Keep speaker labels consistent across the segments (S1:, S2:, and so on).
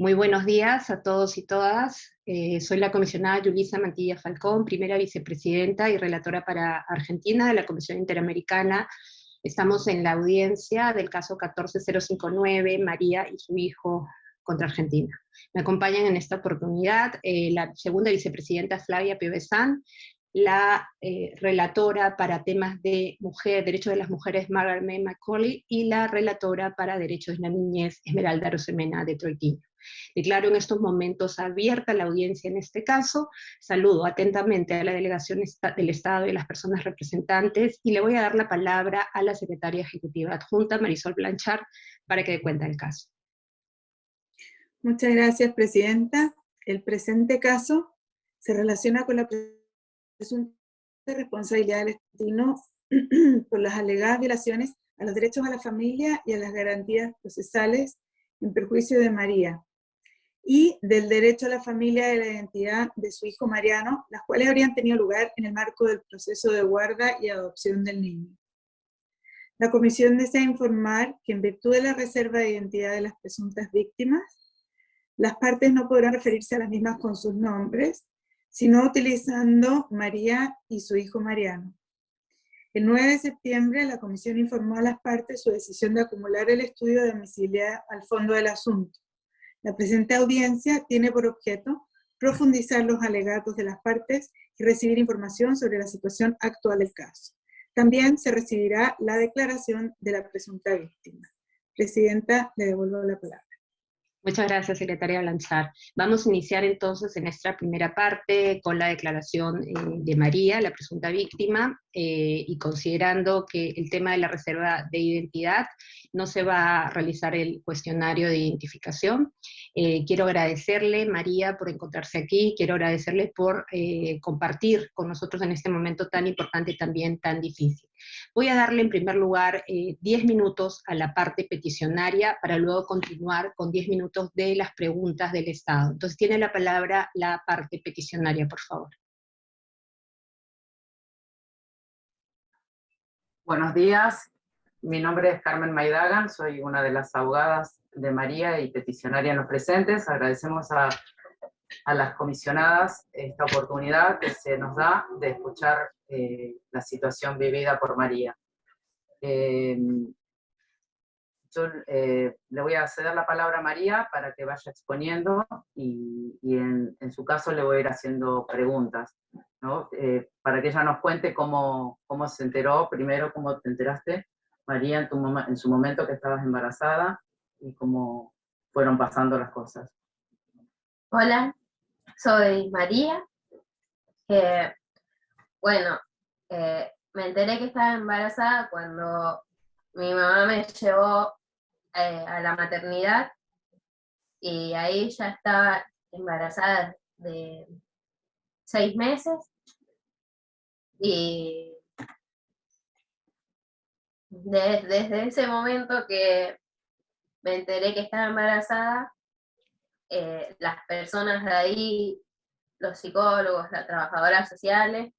S1: Muy buenos días a todos y todas. Eh, soy la comisionada Yulisa Mantilla Falcón, primera vicepresidenta y relatora para Argentina de la Comisión Interamericana. Estamos en la audiencia del caso 14059, María y su hijo contra Argentina. Me acompañan en esta oportunidad eh, la segunda vicepresidenta Flavia Piovesan, la eh, relatora para temas de mujer, derechos de las mujeres Margaret May Macaulay, y la relatora para derechos de la niñez Esmeralda Rosemena de Troitiño. Declaro en estos momentos abierta la audiencia en este caso, saludo atentamente a la delegación del Estado y a las personas representantes, y le voy a dar la palabra a la secretaria ejecutiva adjunta, Marisol Blanchard, para que dé cuenta del caso.
S2: Muchas gracias, Presidenta. El presente caso se relaciona con la presunta responsabilidad del destino por las alegadas violaciones a los derechos a la familia y a las garantías procesales en perjuicio de María, y del derecho a la familia de la identidad de su hijo Mariano, las cuales habrían tenido lugar en el marco del proceso de guarda y adopción del niño. La comisión desea informar que en virtud de la reserva de identidad de las presuntas víctimas, las partes no podrán referirse a las mismas con sus nombres, sino utilizando María y su hijo Mariano. El 9 de septiembre, la comisión informó a las partes su decisión de acumular el estudio de domiciliar al fondo del asunto, la presente audiencia tiene por objeto profundizar los alegatos de las partes y recibir información sobre la situación actual del caso. También se recibirá la declaración de la presunta víctima. Presidenta, le devuelvo la palabra.
S1: Muchas gracias, secretaria Blanchard. Vamos a iniciar entonces en esta primera parte con la declaración eh, de María, la presunta víctima, eh, y considerando que el tema de la reserva de identidad no se va a realizar el cuestionario de identificación. Eh, quiero agradecerle, María, por encontrarse aquí, quiero agradecerle por compartir con nosotros en este momento tan importante y también tan difícil. Voy a darle en primer lugar 10 minutos a la parte peticionaria para luego continuar con 10 minutos de las preguntas del Estado. Entonces tiene la palabra la parte peticionaria, por favor.
S3: Buenos días, mi nombre es Carmen Maidagan, soy una de las abogadas de María y peticionaria en los presentes. Agradecemos a, a las comisionadas esta oportunidad que se nos da de escuchar eh, la situación vivida por María. Eh, yo eh, le voy a ceder la palabra a María para que vaya exponiendo y, en, su caso le voy a ir haciendo preguntas, ¿no? Eh, para que ella nos cuente cómo, cómo se enteró, primero cómo te enteraste, María, en, tu en su momento que estabas embarazada y cómo fueron pasando las cosas.
S4: Hola, soy María. bueno, eh, me enteré que estaba embarazada cuando mi mamá me llevó eh, a la maternidad y ahí ya estaba embarazada de seis meses y desde ese momento que me enteré que estaba embarazada, eh, las personas de ahí, los psicólogos, las trabajadoras sociales,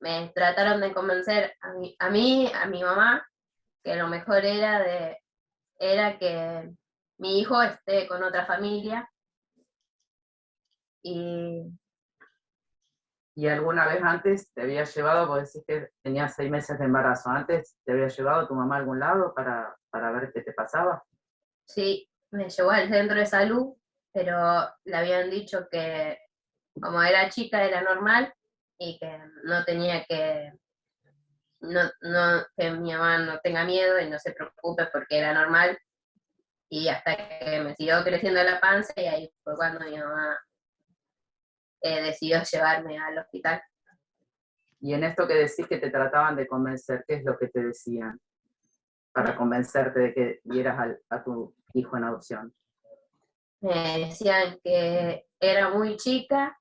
S4: me trataron de convencer a mí, a, mí, a mi mamá, que lo mejor era de era que mi hijo esté con otra familia. Y,
S3: ¿Y alguna vez antes te había llevado, vos decís que tenías seis meses de embarazo, antes te había llevado tu mamá a algún lado para, para ver qué te pasaba?
S4: Sí, me llevó al centro de salud, pero le habían dicho que como era chica era normal y que no tenía que no, no, que mi mamá no tenga miedo y no se preocupe porque era normal. Y hasta que me siguió creciendo la panza y ahí fue cuando mi mamá eh, decidió llevarme al hospital.
S3: Y en esto que decís que te trataban de convencer, ¿qué es lo que te decían para convencerte de que dieras a tu hijo en adopción?
S4: Me decían que era muy chica,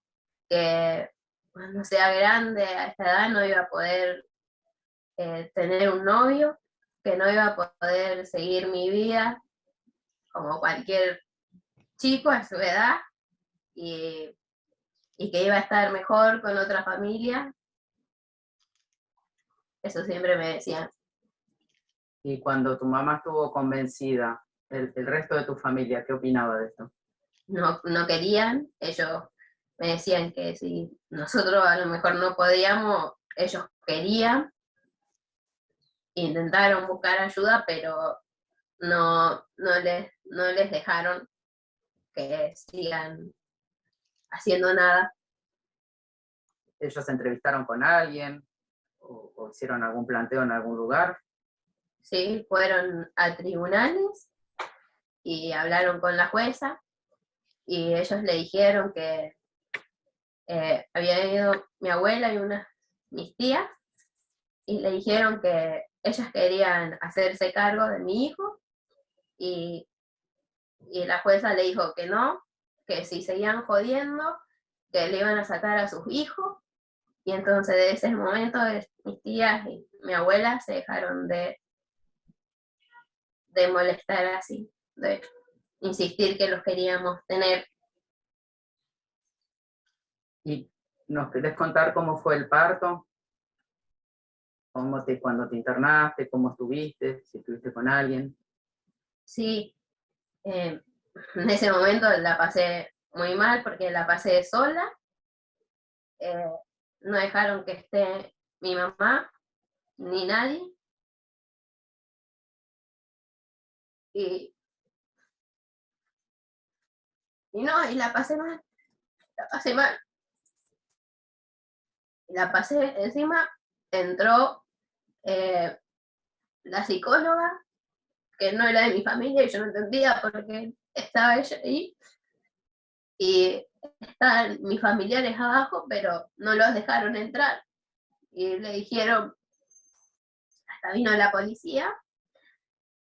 S4: que cuando sea grande a esta edad no iba a poder eh, tener un novio, que no iba a poder seguir mi vida como cualquier chico a su edad, y, que iba a estar mejor con otra familia. Eso siempre me decían.
S3: Y cuando tu mamá estuvo convencida, el, el resto de tu familia, ¿qué opinaba de esto?
S4: No, no querían, ellos me decían que si nosotros a lo mejor no podíamos, ellos querían, intentaron buscar ayuda, pero no, no, les, no les dejaron que sigan haciendo nada.
S3: ¿Ellos se entrevistaron con alguien? O, o hicieron algún planteo en algún lugar?
S4: Sí, fueron a tribunales y hablaron con la jueza y ellos le dijeron que eh, había ido mi abuela y unas mis tías y le dijeron que ellas querían hacerse cargo de mi hijo y, y la jueza le dijo que no, que si seguían jodiendo, que le iban a sacar a sus hijos. Y entonces de ese momento mis tías y mi abuela se dejaron de, de molestar así, de insistir que los queríamos tener.
S3: ¿Y nos querés contar cómo fue el parto? ¿Cómo te, cuando te internaste? ¿Cómo estuviste? ¿Si estuviste con alguien?
S4: Sí, eh, en ese momento la pasé muy mal porque la pasé sola. Eh, no dejaron que esté mi mamá ni nadie. Y, y no, y la pasé mal, la pasé mal. La pasé encima, entró eh, la psicóloga, que no era de mi familia y yo no entendía por qué estaba ella ahí. Y estaban mis familiares abajo, pero no los dejaron entrar. Y le dijeron, hasta vino la policía,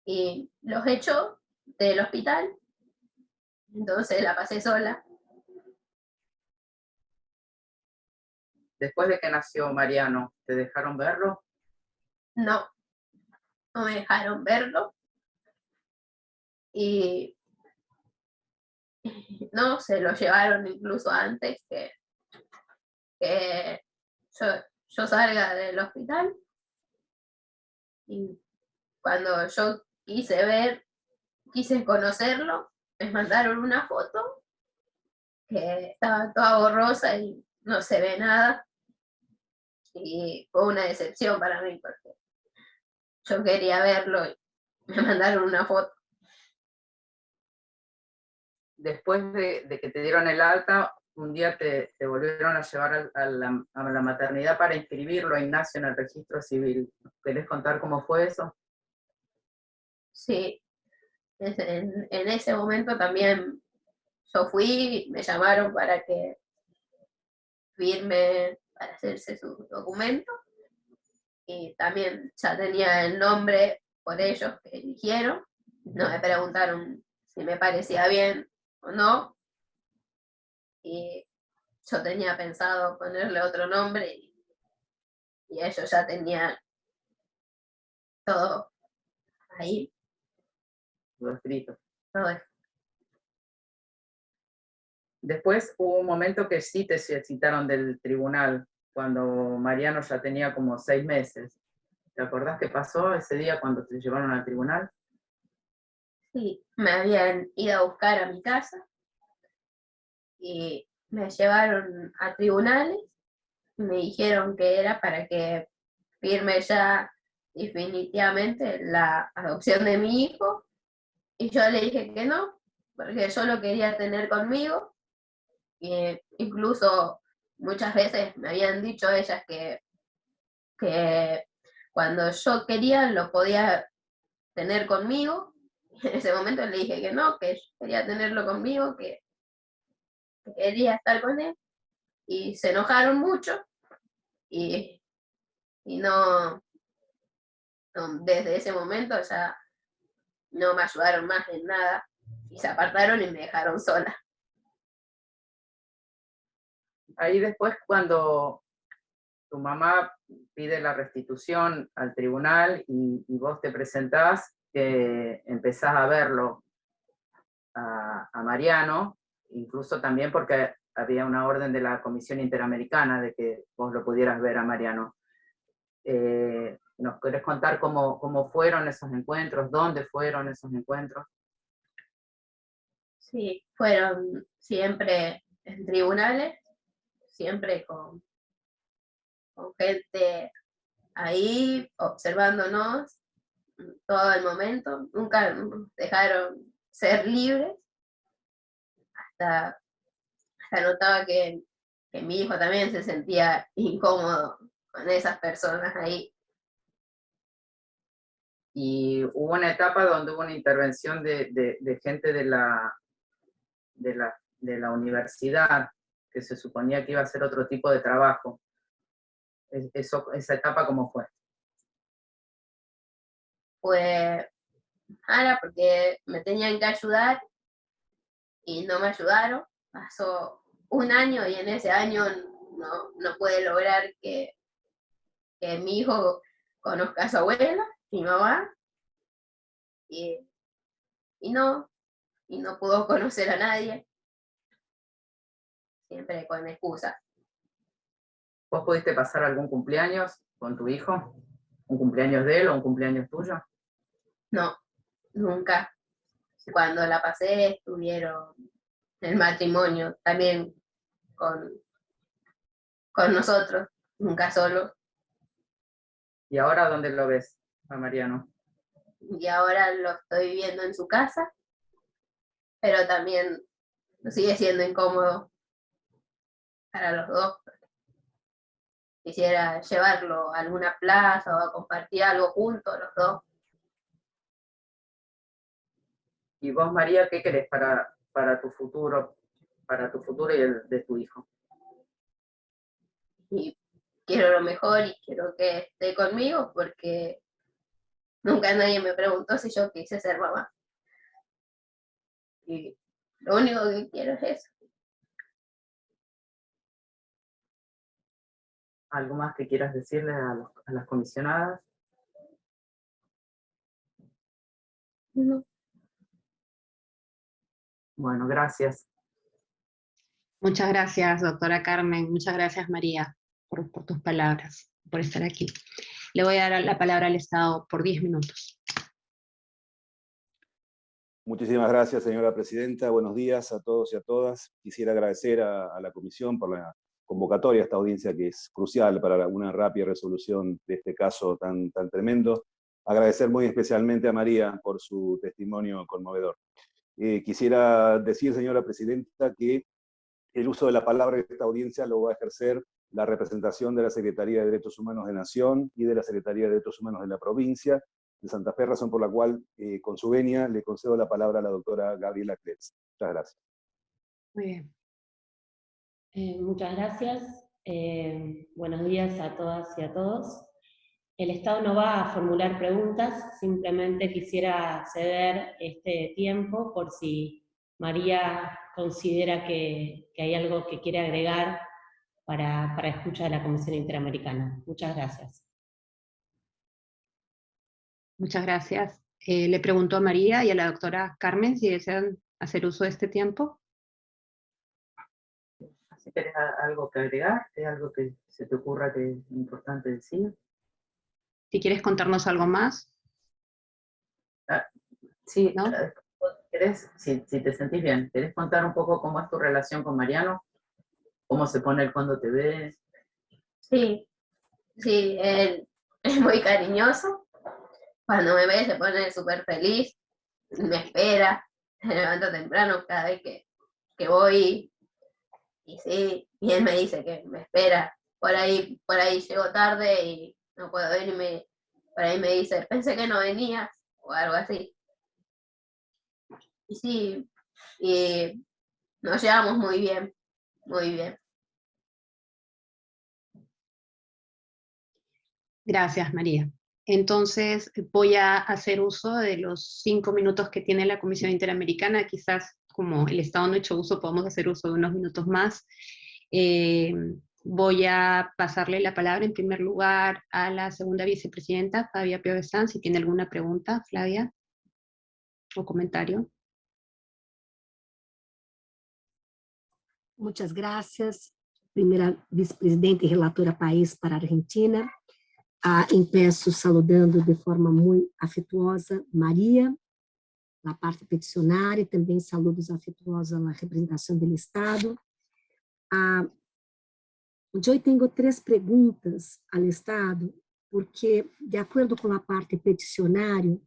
S4: y los echó del hospital. Entonces la pasé sola.
S3: Después de que nació Mariano, ¿te dejaron verlo?
S4: No, no me dejaron verlo. Y no, se lo llevaron incluso antes que, que yo, yo salga del hospital. Y cuando yo quise ver, quise conocerlo, me mandaron una foto que estaba toda borrosa y no se ve nada. Y fue una decepción para mí porque yo quería verlo y me mandaron una foto
S3: después de, que te dieron el alta, un día te, volvieron a llevar a, la, maternidad para inscribirlo a Ignacio en el registro civil. ¿Querés contar cómo fue eso?
S4: Sí, en, ese momento también yo fui, me llamaron para que firme para hacerse su documento, y también ya tenía el nombre por ellos que eligieron, no me preguntaron si me parecía bien no. Y yo tenía pensado ponerle otro nombre y, ellos ya tenían todo ahí.
S3: Escrito.
S4: Todo
S3: Después hubo un momento que sí te citaron del tribunal, cuando Mariano ya tenía como seis meses. ¿Te acordás qué pasó ese día cuando te llevaron al tribunal?
S4: Sí, me habían ido a buscar a mi casa y me llevaron a tribunales me dijeron que era para que firme ya definitivamente la adopción de mi hijo y yo le dije que no, porque yo lo quería tener conmigo y incluso muchas veces me habían dicho ellas que, que cuando yo quería lo podía tener conmigo. En ese momento le dije que no, que quería tenerlo conmigo, que, quería estar con él, y se enojaron mucho, y, no, desde ese momento ya no me ayudaron más en nada, y se apartaron y me dejaron sola.
S3: Ahí después cuando tu mamá pide la restitución al tribunal y, vos te presentás, que empezás a verlo a, Mariano, incluso también porque había una orden de la Comisión Interamericana de que vos lo pudieras ver a Mariano. Eh, ¿Nos querés contar cómo, cómo fueron esos encuentros? ¿Dónde fueron esos encuentros?
S4: Sí, fueron siempre en tribunales, siempre con, con gente ahí observándonos todo el momento, nunca nos dejaron ser libres, hasta, hasta notaba que, que mi hijo también se sentía incómodo con esas personas ahí.
S3: Y hubo una etapa donde hubo una intervención de, gente de la, de, la, de la universidad, que se suponía que iba a hacer otro tipo de trabajo. ¿Esa etapa cómo fue?
S4: Fue mala porque me tenían que ayudar y no me ayudaron. Pasó un año y en ese año no, no pude lograr que, que mi hijo conozca a su abuela, mi mamá, y, y no, y no pudo conocer a nadie, siempre con excusa.
S3: ¿Vos pudiste pasar algún cumpleaños con tu hijo? ¿Un cumpleaños de él o un cumpleaños tuyo?
S4: No, nunca. Cuando la pasé estuvieron el matrimonio también con, con nosotros, nunca solo.
S3: ¿Y ahora dónde lo ves a Mariano?
S4: Y ahora lo estoy viendo en su casa, pero también sigue siendo incómodo para los dos. Quisiera llevarlo a alguna plaza o a compartir algo juntos los dos.
S3: ¿Y vos, María, qué querés para, para tu futuro, para tu futuro y el de tu hijo?
S4: Y quiero lo mejor y quiero que esté conmigo porque nunca nadie me preguntó si yo quise ser mamá. Y lo único que quiero es eso.
S3: ¿Algo más que quieras decirle a, a las comisionadas?
S4: No.
S3: Bueno, gracias.
S1: Muchas gracias, doctora Carmen. Muchas gracias, María, por, tus palabras, por estar aquí. Le voy a dar la palabra al Estado por 10 minutos.
S5: Muchísimas gracias, señora presidenta. Buenos días a todos y a todas. Quisiera agradecer a, la comisión por la convocatoria a esta audiencia que es crucial para una rápida resolución de este caso tan, tan tremendo. Agradecer muy especialmente a María por su testimonio conmovedor. Eh, quisiera decir, señora presidenta, que el uso de la palabra en esta audiencia lo va a ejercer la representación de la Secretaría de Derechos Humanos de Nación y de la Secretaría de Derechos Humanos de la provincia de Santa Fe, razón por la cual, eh, con su venia, le concedo la palabra a la doctora Gabriela Kretz. Muchas gracias.
S1: Muy bien.
S6: Eh, muchas gracias. buenos días a todas y a todos. El Estado no va a formular preguntas, simplemente quisiera ceder este tiempo por si María considera que, hay algo que quiere agregar para, para escucha de la Comisión Interamericana. Muchas gracias.
S1: Muchas gracias. Eh, le pregunto a María y a la doctora Carmen si desean hacer uso de este tiempo.
S3: Si tienes algo que agregar, ¿hay algo que se te ocurra que es importante decir?
S1: Si quieres contarnos algo más.
S3: Ah, sí, ¿no? si, te sentís bien, ¿querés contar un poco cómo es tu relación con Mariano? ¿Cómo se pone él cuando te ve?
S4: Sí, sí, él es muy cariñoso. Cuando me ve se pone súper feliz, me espera, se levanta temprano cada vez que, que voy. Y sí, y él me dice que me espera. Por ahí, por ahí llego tarde y no puedo venir y me, por ahí me dice, pensé que no venías, o algo así. Y sí, y nos llevamos muy bien, muy bien.
S1: Gracias, María. Entonces voy a hacer uso de los cinco minutos que tiene la Comisión Interamericana, quizás como el Estado no ha hecho uso, podemos hacer uso de unos minutos más. Eh, Voy a pasarle la palabra en primer lugar a la segunda vicepresidenta, Flavia Piovesan, si tiene alguna pregunta, Flavia, o comentario.
S7: Muchas gracias, primera vicepresidenta y relatora país para Argentina. Ah, empeço saludando de forma muito afetuosa Maria, a parte peticionária e também saludos afetuosos à representação do Estado. Ah, eu tenho três perguntas ao Estado, porque, de acordo com a parte peticionária,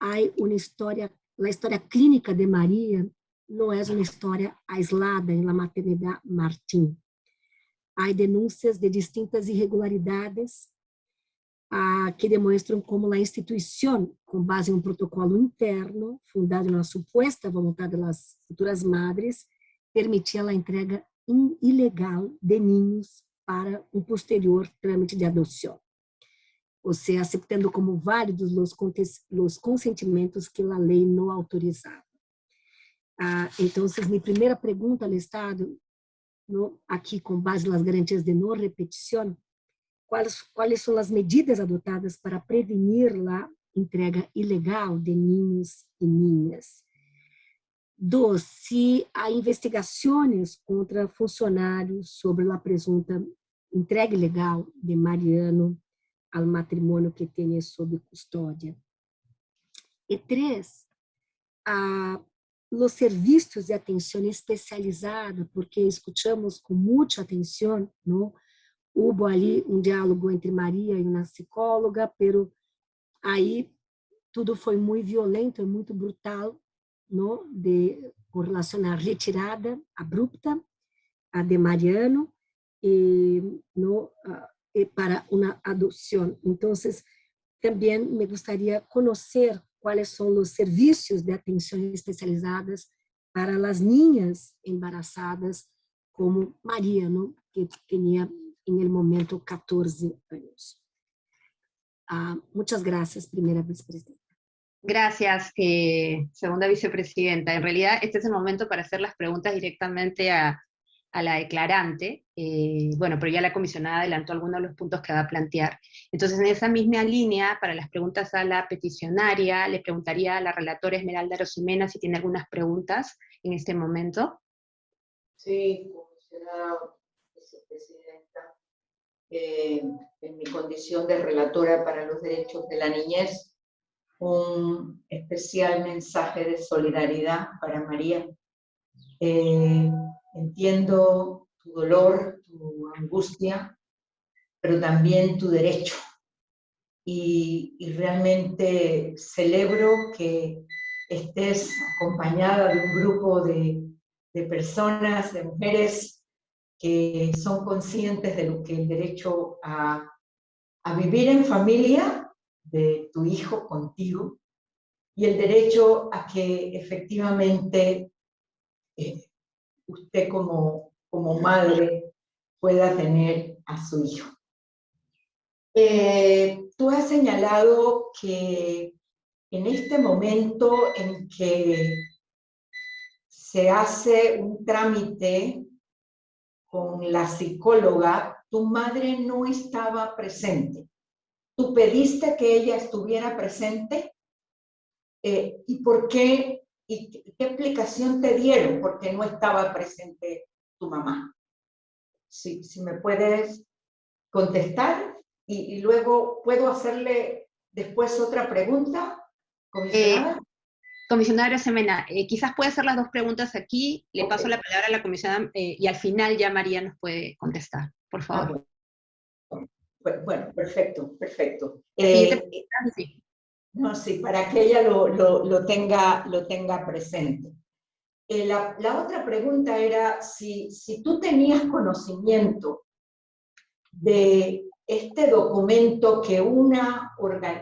S7: há uma história, a história clínica de Maria não é uma história aislada em la maternidade Martim. Há denúncias de distintas irregularidades ah, que demonstram como a instituição, com base em um protocolo interno, fundado na suposta vontade das futuras madres, permitia a entrega ilegal de ninhos para um posterior trâmite de adoção. Ou seja, aceitando como válidos os, os consentimentos que a lei não autorizava. Ah, então, minha primeira pergunta ao Estado, no, aqui com base nas garantias de não repetição, quais, quais são as medidas adotadas para prevenir a entrega ilegal de ninhos e ninhas? Dois, se há investigações contra funcionários sobre a presunta entrega ilegal de Mariano ao matrimônio que tem sob custódia. E três, a, os serviços de atenção especializada, porque escutamos com muita atenção, não? Houve ali um diálogo entre Maria e uma psicóloga, pero aí tudo foi muito violento e muito brutal, não? De com relação à retirada abrupta a de Mariano e e para uma adoção. Então, também me gostaria conhecer quais são os serviços de atenção especializadas para as niñas embarazadas, como Maria, ¿no? que tinha em el momento 14 anos. Ah, muchas gracias, primera vicepresidenta.
S1: Gracias, eh, segunda vicepresidenta. En realidad, este es el momento para hacer las preguntas directamente a, a la declarante, eh, bueno, pero ya la comisionada adelantó algunos de los puntos que va a plantear. Entonces, en esa misma línea, para las preguntas a la peticionaria, le preguntaría a la relatora Esmeralda Rosimena si tiene algunas preguntas en este momento.
S8: Sí, comisionada vicepresidenta, eh, en mi condición de relatora para los derechos de la niñez, un especial mensaje de solidaridad para María. Eh, Entiendo tu dolor, tu angustia, pero también tu derecho. Y, realmente celebro que estés acompañada de un grupo de, personas, de mujeres que son conscientes de lo que el derecho a, vivir en familia de tu hijo contigo y el derecho a que efectivamente eh, usted como, como madre pueda tener a su hijo. Eh, tú has señalado que en este momento en que se hace un trámite con la psicóloga, tu madre no estaba presente. ¿Tú pediste que ella estuviera presente? Eh, ¿Y por qué ¿Y qué explicación te dieron? Porque no estaba presente tu mamá. Si, si me puedes contestar y, luego puedo hacerle después otra pregunta, comisionada.
S1: Eh, comisionada Semena, eh, quizás puede hacer las dos preguntas aquí, le paso la palabra a la comisionada eh, y al final ya María nos puede contestar, por favor.
S8: Ah, bueno. perfecto, perfecto.
S1: sí.
S8: No, sí, para que ella lo, tenga, lo tenga presente. Eh, la, otra pregunta era si, si tú tenías conocimiento de este documento que, una,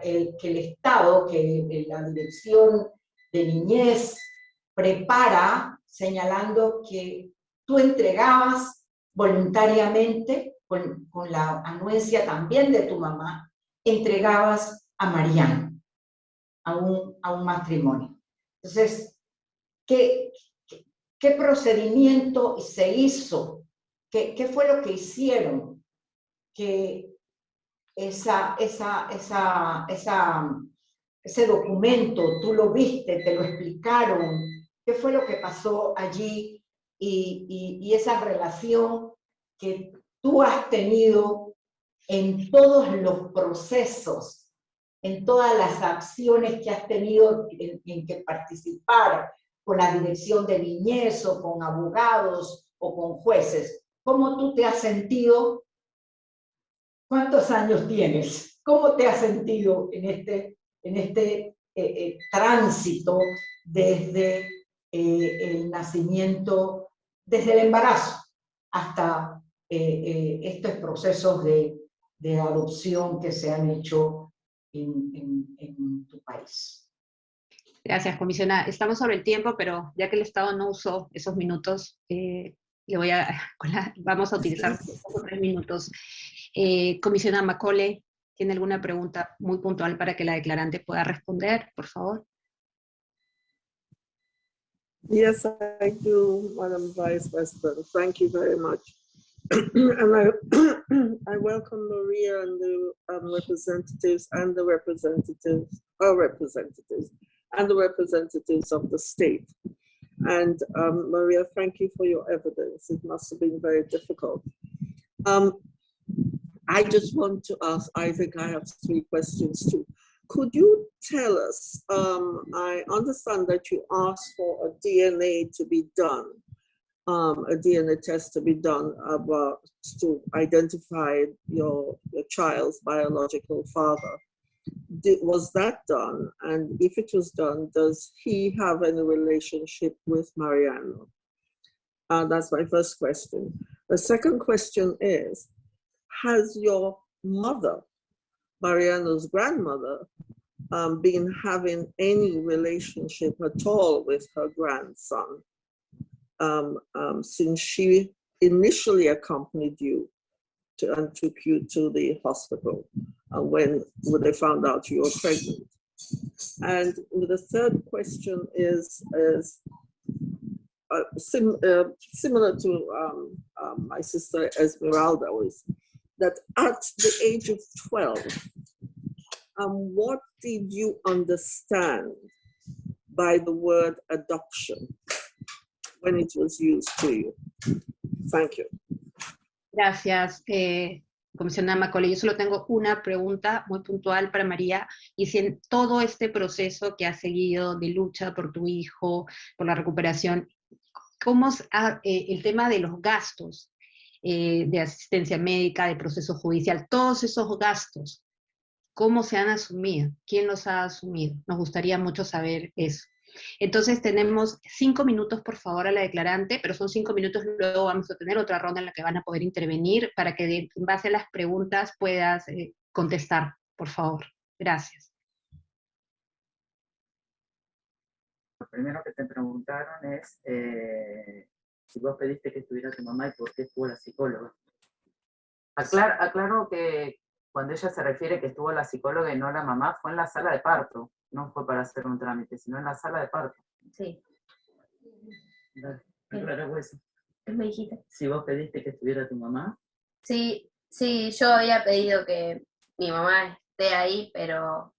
S8: el, que el Estado, que la Dirección de Niñez prepara, señalando que tú entregabas voluntariamente, con, con la anuencia también de tu mamá, entregabas a Mariana a un, a un matrimonio. Entonces, ¿qué, qué, procedimiento se hizo? ¿Qué, ¿Qué, fue lo que hicieron? Que esa, esa, esa, esa, ese documento, tú lo viste, te lo explicaron, qué fue lo que pasó allí y, y, y esa relación que tú has tenido en todos los procesos en todas las acciones que has tenido en, que participar con la dirección de niñez o con abogados o con jueces. ¿Cómo tú te has sentido? ¿Cuántos años tienes? ¿Cómo te has sentido en este, en este eh, eh, tránsito desde eh, el nacimiento, desde el embarazo hasta estos procesos de, de adopción que se han hecho en, tu país.
S1: Gracias, comisionada. Estamos sobre el tiempo, pero ya que el Estado no usó esos minutos, eh, le voy a, vamos a utilizar tres minutos. Eh, comisionada Macole, ¿tiene alguna pregunta muy puntual para que la declarante pueda responder, por favor?
S9: Yes, I do, Madam Vice President. Thank you very much. and I, I welcome Maria and the um, representatives and the representatives, our representatives, and the representatives of the state. And um, Maria, thank you for your evidence. It must have been very difficult. Um, I just want to ask, I think I have three questions too. Could you tell us, um, I understand that you asked for a DNA to be done um, a DNA test to be done about to identify your, your child's biological father. Did, was that done? And if it was done, does he have any relationship with Mariano? Uh, that's my first question. The second question is, has your mother, Mariano's grandmother, um, been having any relationship at all with her grandson? Um, um, since she initially accompanied you to, and took you to the hospital uh, when, when they found out you were pregnant. And the third question is, is uh, sim, uh, similar to um, um, my sister Esmeralda was that at the age of 12, um, what did you understand by the word adoption? When it was used to you. Thank you.
S1: Gracias, eh, comisionada Macaulay. Yo solo tengo una pregunta muy puntual para María, y si en todo este proceso que ha seguido de lucha por tu hijo, por la recuperación, ¿cómo es eh, el tema de los gastos eh, de asistencia médica, de proceso judicial, todos esos gastos, cómo se han asumido? ¿Quién los ha asumido? Nos gustaría mucho saber eso. Entonces tenemos cinco minutos, por favor, a la declarante, pero son cinco minutos, luego vamos a tener otra ronda en la que van a poder intervenir para que en base a las preguntas puedas eh, contestar, por favor. Gracias.
S3: Lo primero que te preguntaron es eh, si vos pediste que estuviera tu mamá y por qué estuvo la psicóloga. aclaro que cuando ella se refiere que estuvo la psicóloga y no la mamá, fue en la sala de parto no fue para hacer un trámite, sino en la sala de parto.
S4: Sí.
S3: Claro, eso.
S4: Me dijiste.
S3: Si vos pediste que estuviera tu mamá.
S4: Sí, sí, yo había pedido que mi mamá esté ahí, pero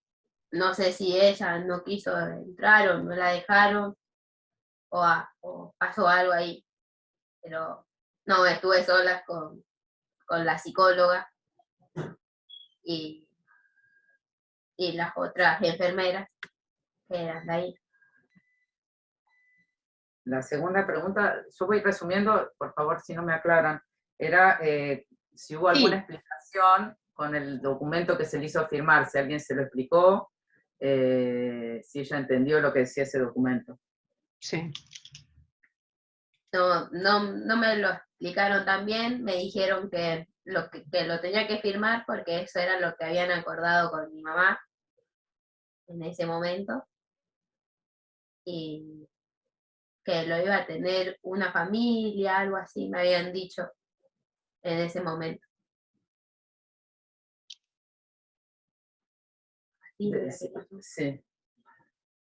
S4: no sé si ella no quiso entrar o no la dejaron, o, o pasó algo ahí. Pero no, estuve sola con, con la psicóloga y y las otras enfermeras que eran de ahí.
S3: La segunda pregunta, yo voy resumiendo, por favor si no me aclaran, era eh, si hubo alguna explicación con el documento que se le hizo firmar, si alguien se lo explicó, eh, si ella entendió lo que decía ese documento.
S1: Sí.
S4: No, no, no me lo explicaron también, me dijeron que lo, que, que lo tenía que firmar porque eso era lo que habían acordado con mi mamá en ese momento y que lo iba a tener una familia, algo así, me habían dicho en ese momento.
S3: Sí.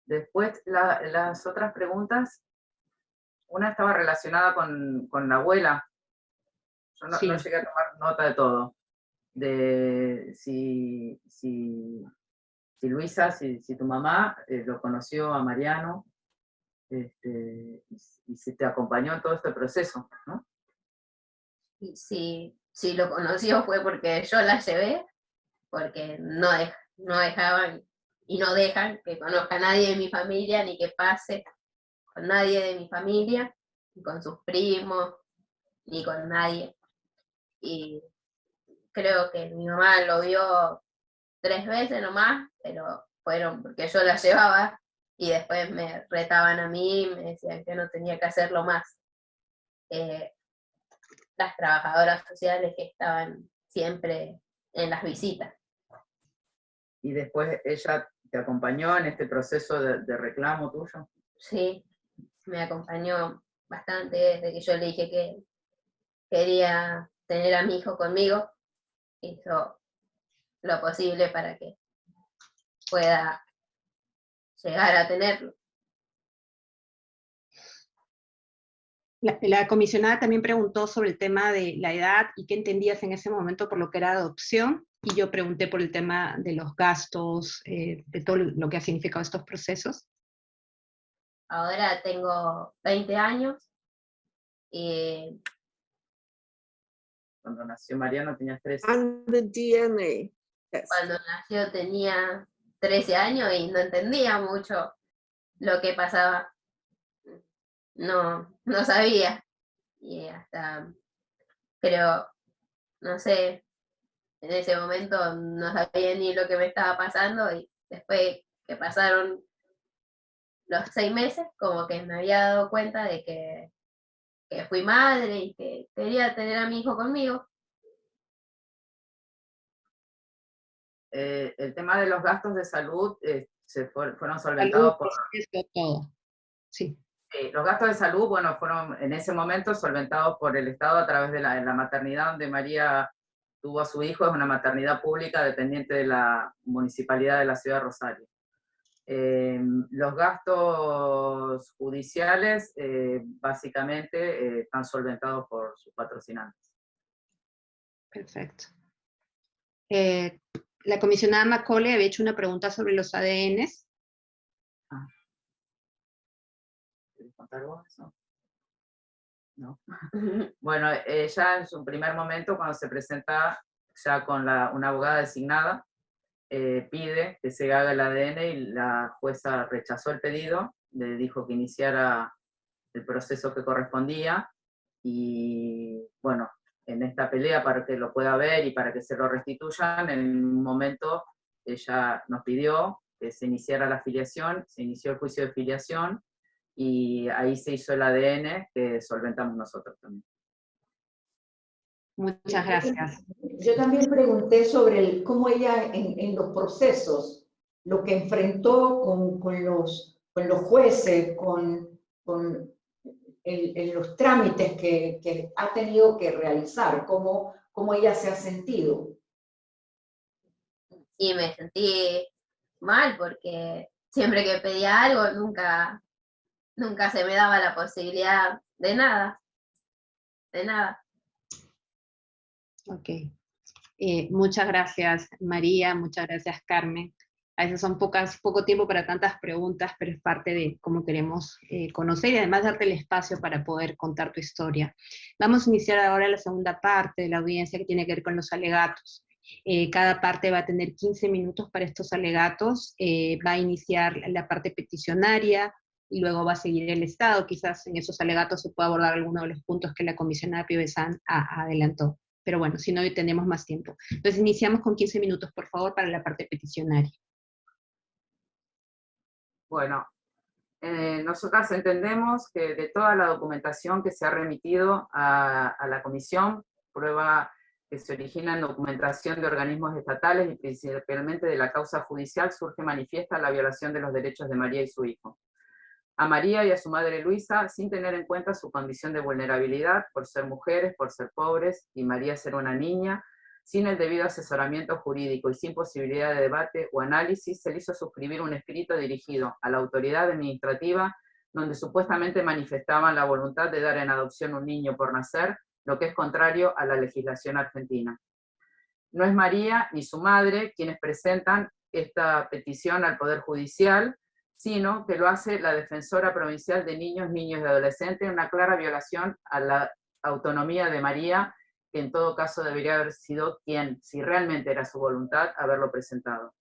S3: Después, las otras preguntas, una estaba relacionada con, la abuela. Yo no, llegué a tomar nota de todo. De si, si si Luisa, si, tu mamá eh, lo conoció a Mariano este, y, si te acompañó en todo este proceso, ¿no?
S4: Si lo conoció fue porque yo la llevé, porque no, no dejaban y no dejan que conozca a nadie de mi familia, ni que pase con nadie de mi familia, ni con sus primos, ni con nadie. Y creo que mi mamá lo vio tres veces nomás, pero fueron porque yo la llevaba y después me retaban a mí, me decían que no tenía que hacerlo más. Eh, las trabajadoras sociales que estaban siempre en las visitas.
S3: Y después ella te acompañó en este proceso de, reclamo tuyo.
S4: Sí, me acompañó bastante desde que yo le dije que quería tener a mi hijo conmigo. Hizo lo posible para que pueda llegar a tenerlo.
S1: La, comisionada también preguntó sobre el tema de la edad y qué entendías en ese momento por lo que era adopción, y yo pregunté por el tema de los gastos, eh, de todo lo que ha significado estos procesos.
S4: Ahora tengo 20 años, y
S3: cuando nació Mariano tenía 13.
S9: DNA.
S4: Cuando nació tenía 13 años y no entendía mucho lo que pasaba. No, no sabía. Y hasta, pero, no sé, en ese momento no sabía ni lo que me estaba pasando y después que pasaron los seis meses, como que me había dado cuenta de que, que fui madre y que quería tener a mi hijo conmigo.
S3: Eh, el tema de los gastos de salud eh, se fueron solventados por...
S1: Todo. Sí.
S3: los gastos de salud, bueno, fueron en ese momento solventados por el Estado a través de la, maternidad donde María tuvo a su hijo, es una maternidad pública dependiente de la municipalidad de la ciudad de Rosario. Eh, los gastos judiciales básicamente están solventados por sus patrocinantes.
S1: Perfecto la comisionada Macaulay había hecho una pregunta sobre los ADNs. Ah.
S3: ¿Quieres contar vos No. bueno, ella en su primer momento, cuando se presenta ya con la, una abogada designada, eh, pide que se haga el ADN y la jueza rechazó el pedido, le dijo que iniciara el proceso que correspondía y bueno, en esta pelea para que lo pueda ver y para que se lo restituyan, en un momento ella nos pidió que se iniciara la afiliación, se inició el juicio de filiación y ahí se hizo el ADN que solventamos nosotros también.
S1: Muchas gracias.
S8: Yo también pregunté sobre el, cómo ella en, los procesos, lo que enfrentó con, con, los, con los jueces, con, con en, los trámites que, ha tenido que realizar, cómo, cómo ella se ha sentido.
S4: Sí, me sentí mal porque siempre que pedía algo nunca, nunca se me daba la posibilidad de nada, de nada.
S1: Ok. Eh, muchas gracias María, muchas gracias Carmen a veces son pocas, poco tiempo para tantas preguntas, pero es parte de cómo queremos eh, conocer y además darte el espacio para poder contar tu historia. Vamos a iniciar ahora la segunda parte de la audiencia que tiene que ver con los alegatos. Eh, cada parte va a tener 15 minutos para estos alegatos, eh, va a iniciar la parte peticionaria, y luego va a seguir el Estado. Quizás en esos alegatos se pueda abordar alguno de los puntos que la comisionada Piovesan adelantó. Pero bueno, si no, tenemos más tiempo. Entonces iniciamos con 15 minutos, por favor, para la parte peticionaria.
S3: Bueno, eh, nosotras entendemos que de toda la documentación que se ha remitido a, la comisión, prueba que se origina en documentación de organismos estatales y principalmente de la causa judicial, surge manifiesta la violación de los derechos de María y su hijo. A María y a su madre Luisa, sin tener en cuenta su condición de vulnerabilidad, por ser mujeres, por ser pobres, y María ser una niña, sin el debido asesoramiento jurídico y sin posibilidad de debate o análisis, se le hizo suscribir un escrito dirigido a la autoridad administrativa donde supuestamente manifestaban la voluntad de dar en adopción un niño por nacer, lo que es contrario a la legislación argentina. No es María ni su madre quienes presentan esta petición al Poder Judicial, sino que lo hace la Defensora Provincial de Niños, Niños y Adolescentes, una clara violación a la autonomía de María que en todo caso debería haber sido quien, si realmente era su voluntad, haberlo presentado.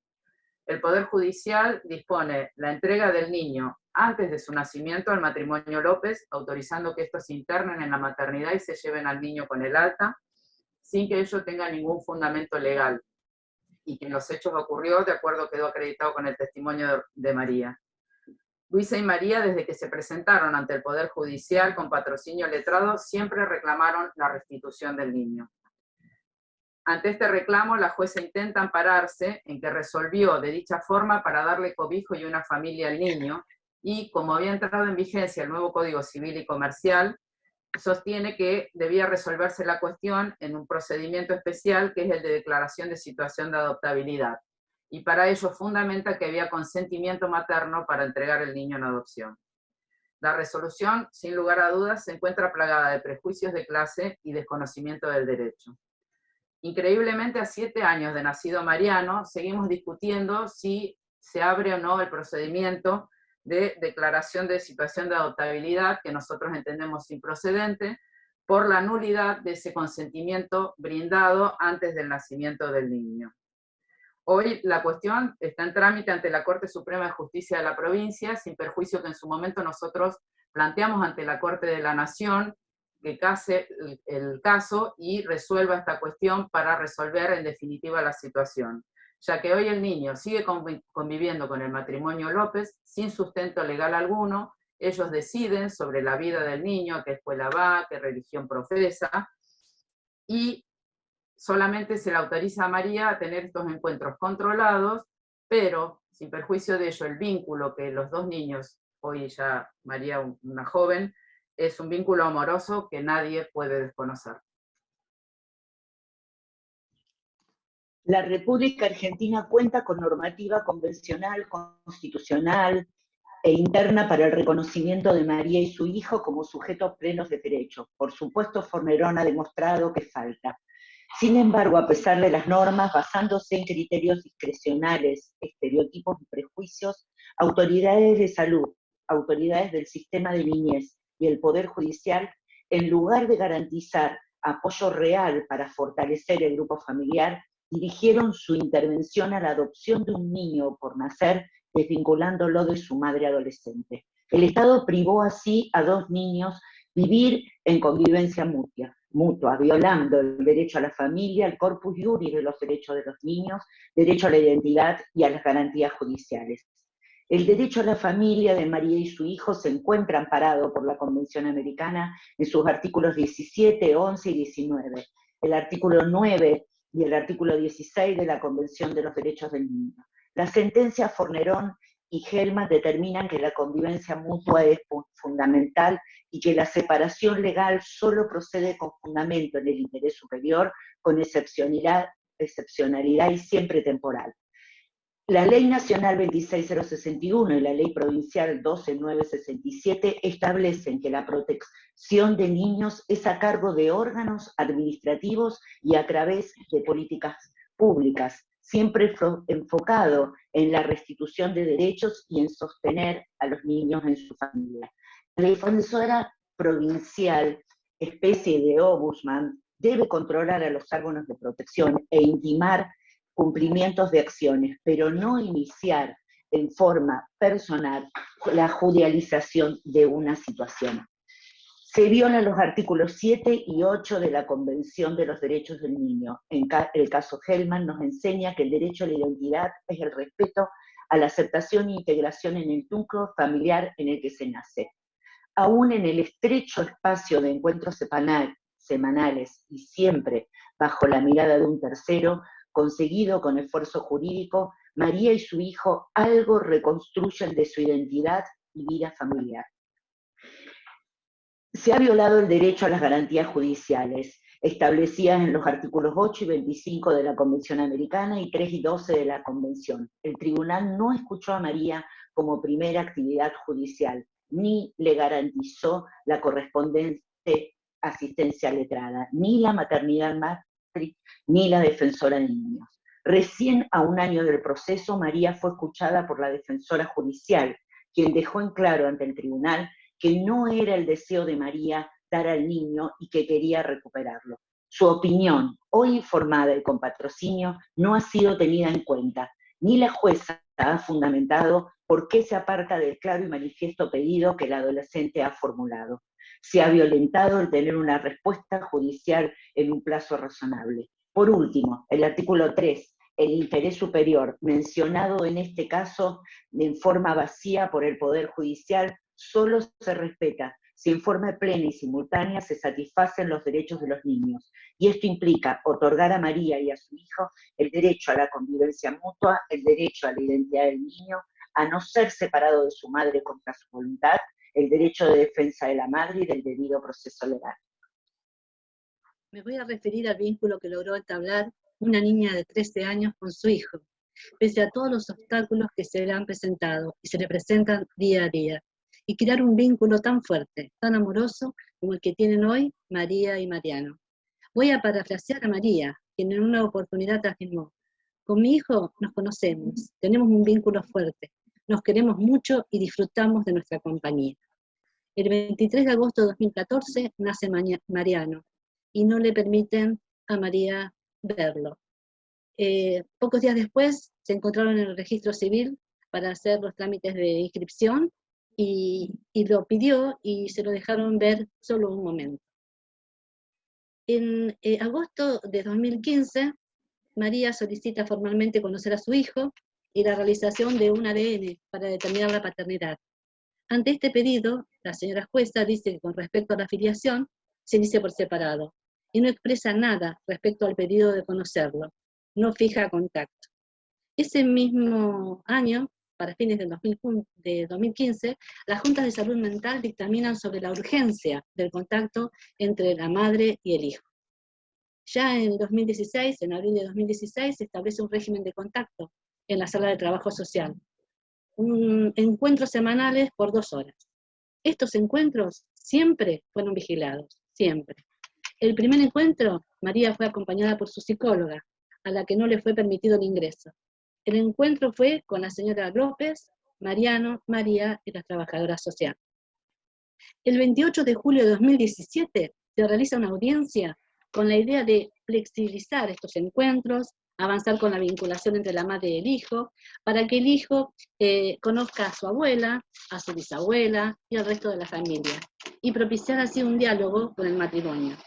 S3: el Poder Judicial dispone la entrega del niño antes de su nacimiento al matrimonio López, autorizando que estos se internen en la maternidad y se lleven al niño con el alta, sin que ello tenga ningún fundamento legal, y que en los hechos ocurrió de acuerdo quedó acreditado con el testimonio de María. Luisa y María, desde que se presentaron ante el Poder Judicial con patrocinio letrado, siempre reclamaron la restitución del niño. Ante este reclamo, la jueza intenta ampararse en que resolvió de dicha forma para darle cobijo y una familia al niño, y como había entrado en vigencia el nuevo Código Civil y Comercial, sostiene que debía resolverse la cuestión en un procedimiento especial que es el de declaración de situación de adoptabilidad, y para ello fundamenta que había consentimiento materno para entregar el niño en adopción. La resolución, sin lugar a dudas, se encuentra plagada de prejuicios de clase y desconocimiento del derecho. Increíblemente, a siete años de nacido Mariano, seguimos discutiendo si se abre o no el procedimiento de declaración de situación de adoptabilidad, que nosotros entendemos improcedente, por la nulidad de ese consentimiento brindado antes del nacimiento del niño. Hoy la cuestión está en trámite ante la Corte Suprema de Justicia de la provincia, sin perjuicio que en su momento nosotros planteamos ante la Corte de la Nación que case el, caso y resuelva esta cuestión para resolver en definitiva la situación, ya que hoy el niño sigue conviviendo con el matrimonio López sin sustento legal alguno, ellos deciden sobre la vida del niño, qué escuela va, qué religión profesa, y solamente se le autoriza a María a tener estos encuentros controlados, pero sin perjuicio de ello el vínculo que los dos niños, hoy ya María una joven, es un vínculo amoroso que nadie puede desconocer.
S10: La República Argentina cuenta con normativa convencional, constitucional e interna para el reconocimiento de María y su hijo como sujetos plenos de derecho. Por supuesto, Fornerón ha demostrado que falta. Sin embargo, a pesar de las normas, basándose en criterios discrecionales, estereotipos y prejuicios, autoridades de salud, autoridades del sistema de niñez y el Poder Judicial, en lugar de garantizar apoyo real para fortalecer el grupo familiar, dirigieron su intervención a la adopción de un niño por nacer, desvinculándolo de su madre adolescente. El Estado privó así a dos niños vivir en convivencia mutua, mutua, violando el derecho a la familia, el corpus juris de los derechos de los niños, derecho a la identidad y a las garantías judiciales. El derecho a la familia de María y su hijo se encuentra amparado por la Convención Americana en sus artículos 17, 11 y 19. El artículo 9 y el artículo 16 de la Convención de los Derechos del Niño. Las sentencias Fornerón y Gelman determinan que la convivencia mutua es fundamental y que la separación legal solo procede con fundamento en el interés superior, con excepcionalidad, excepcionalidad y siempre temporal. La Ley Nacional 26061 y la Ley Provincial 12967 establecen que la protección de niños es a cargo de órganos administrativos y a través de políticas públicas, siempre enfocado en la restitución de derechos y en sostener a los niños en su familia. La defensora provincial, especie de ombudsman, debe controlar a los órganos de protección e intimar cumplimientos de acciones, pero no iniciar en forma personal la judicialización de una situación. Se violan los artículos 7 y 8 de la Convención de los Derechos del Niño. En el caso Hellman nos enseña que el derecho a la identidad es el respeto a la aceptación e integración en el núcleo familiar en el que se nace. Aún en el estrecho espacio de encuentros semanales y siempre bajo la mirada de un tercero, conseguido con esfuerzo jurídico, María y su hijo algo reconstruyen de su identidad y vida familiar. Se ha violado el derecho a las garantías judiciales, establecidas en los artículos 8 y 25 de la Convención Americana y 3 y 12 de la Convención. El tribunal no escuchó a María como primera actividad judicial, ni le garantizó la correspondiente asistencia letrada, ni la maternidad más ni la defensora de niños. Recién a un año del proceso, María fue escuchada por la defensora judicial, quien dejó en claro ante el tribunal que no era el deseo de María dar al niño y que quería recuperarlo. Su opinión, hoy informada y con patrocinio, no ha sido tenida en cuenta, Ni la jueza ha fundamentado por qué se aparta del claro y manifiesto pedido que el adolescente ha formulado. Se ha violentado el tener una respuesta judicial en un plazo razonable. Por último, el artículo 3, el interés superior, mencionado en este caso en forma vacía por el Poder Judicial, solo se respeta si en forma plena y simultánea se satisfacen los derechos de los niños. Y esto implica otorgar a María y a su hijo el derecho a la convivencia mutua, el derecho a la identidad del niño, a no ser separado de su madre contra su voluntad, el derecho de defensa de la madre y del debido proceso legal.
S11: Me voy a referir al vínculo que logró entablar una niña de 13 años con su hijo, pese a todos los obstáculos que se le han presentado y se le presentan día a día, y crear un vínculo tan fuerte, tan amoroso como el que tienen hoy María y Mariano. Voy a parafrasear a María, quien en una oportunidad afirmó, con mi hijo nos conocemos, tenemos un vínculo fuerte, nos queremos mucho y disfrutamos de nuestra compañía. El 23 de agosto de 2014 nace Mariano y no le permiten a María verlo. Eh, pocos días después se encontraron en el registro civil para hacer los trámites de inscripción y, lo pidió y se lo dejaron ver solo un momento. En eh, agosto de 2015, María solicita formalmente conocer a su hijo y la realización de un ADN para determinar la paternidad. Ante este pedido, la señora jueza dice que con respecto a la afiliación, se dice por separado, y no expresa nada respecto al pedido de conocerlo, no fija contacto. Ese mismo año, para fines del de 2015, las juntas de salud mental dictaminan sobre la urgencia del contacto entre la madre y el hijo. Ya en 2016, en abril de 2016, se establece un régimen de contacto en la sala de trabajo social. Un, encuentros semanales por dos horas. Estos encuentros siempre fueron vigilados, siempre. El primer encuentro, María fue acompañada por su psicóloga, a la que no le fue permitido el ingreso. El encuentro fue con la señora López, Mariano, María y las trabajadoras sociales. El 28 de julio de 2017 se realiza una audiencia con la idea de flexibilizar estos encuentros, avanzar con la vinculación entre la madre y el hijo, para que el hijo eh, conozca a su abuela, a su bisabuela y al resto de la familia, y propiciar así un diálogo con el matrimonio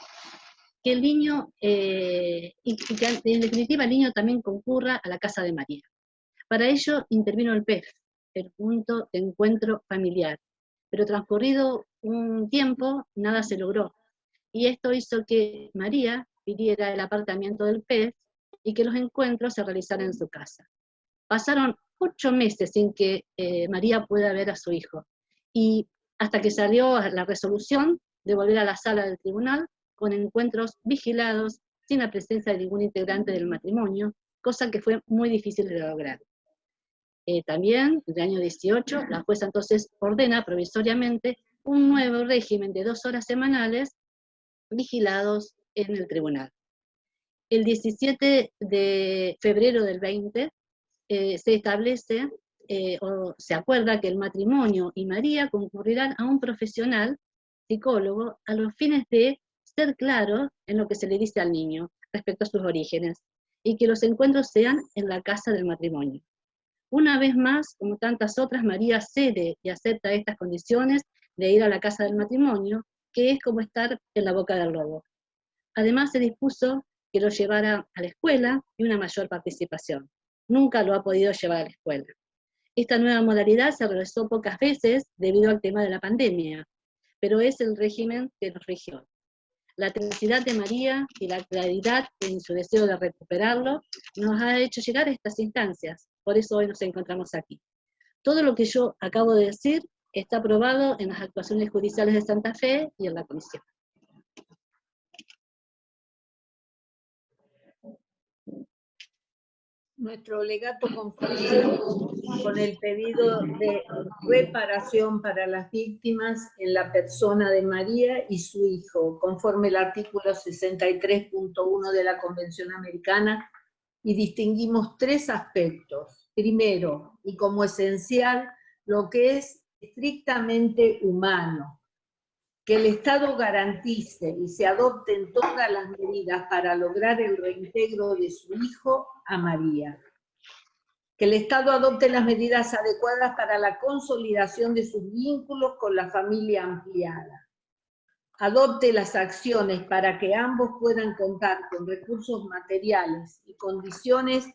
S11: que el niño, eh, y que en definitiva el niño también concurra a la casa de María. Para ello intervino el PEF, el punto de encuentro familiar, pero transcurrido un tiempo nada se logró, y esto hizo que María pidiera el apartamiento del PEF y que los encuentros se realizaran en su casa. Pasaron ocho meses sin que eh, María pueda ver a su hijo, y hasta que salió la resolución de volver a la sala del tribunal con encuentros vigilados sin la presencia de ningún integrante del matrimonio, cosa que fue muy difícil de lograr. Eh, también, en el año 18, la jueza entonces ordena provisoriamente un nuevo régimen de dos horas semanales vigilados en el tribunal. El 17 de febrero del 20 eh, se establece eh, o se acuerda que el matrimonio y María concurrirán a un profesional psicólogo a los fines de ser claro en lo que se le dice al niño respecto a sus orígenes, y que los encuentros sean en la casa del matrimonio. Una vez más, como tantas otras, María cede y acepta estas condiciones de ir a la casa del matrimonio, que es como estar en la boca del lobo. Además se dispuso que lo llevara a la escuela y una mayor participación. Nunca lo ha podido llevar a la escuela. Esta nueva modalidad se realizó pocas veces debido al tema de la pandemia, pero es el régimen que nos rigió la tenacidad de María y la claridad en su deseo de recuperarlo nos ha hecho llegar a estas instancias. Por eso hoy nos encontramos aquí. Todo lo que yo acabo de decir está aprobado en las actuaciones judiciales de Santa Fe y en la comisión.
S12: Nuestro legato conforme con el pedido de reparación para las víctimas en la persona de María y su hijo, conforme el artículo 63.1 de la Convención Americana, y distinguimos tres aspectos. Primero, y como esencial, lo que es estrictamente humano, que el Estado garantice y se adopten todas las medidas para lograr el reintegro de su hijo a María. que el Estado adopte las medidas adecuadas para la consolidación de sus vínculos con la familia ampliada. Adopte las acciones para que ambos puedan contar con recursos materiales y condiciones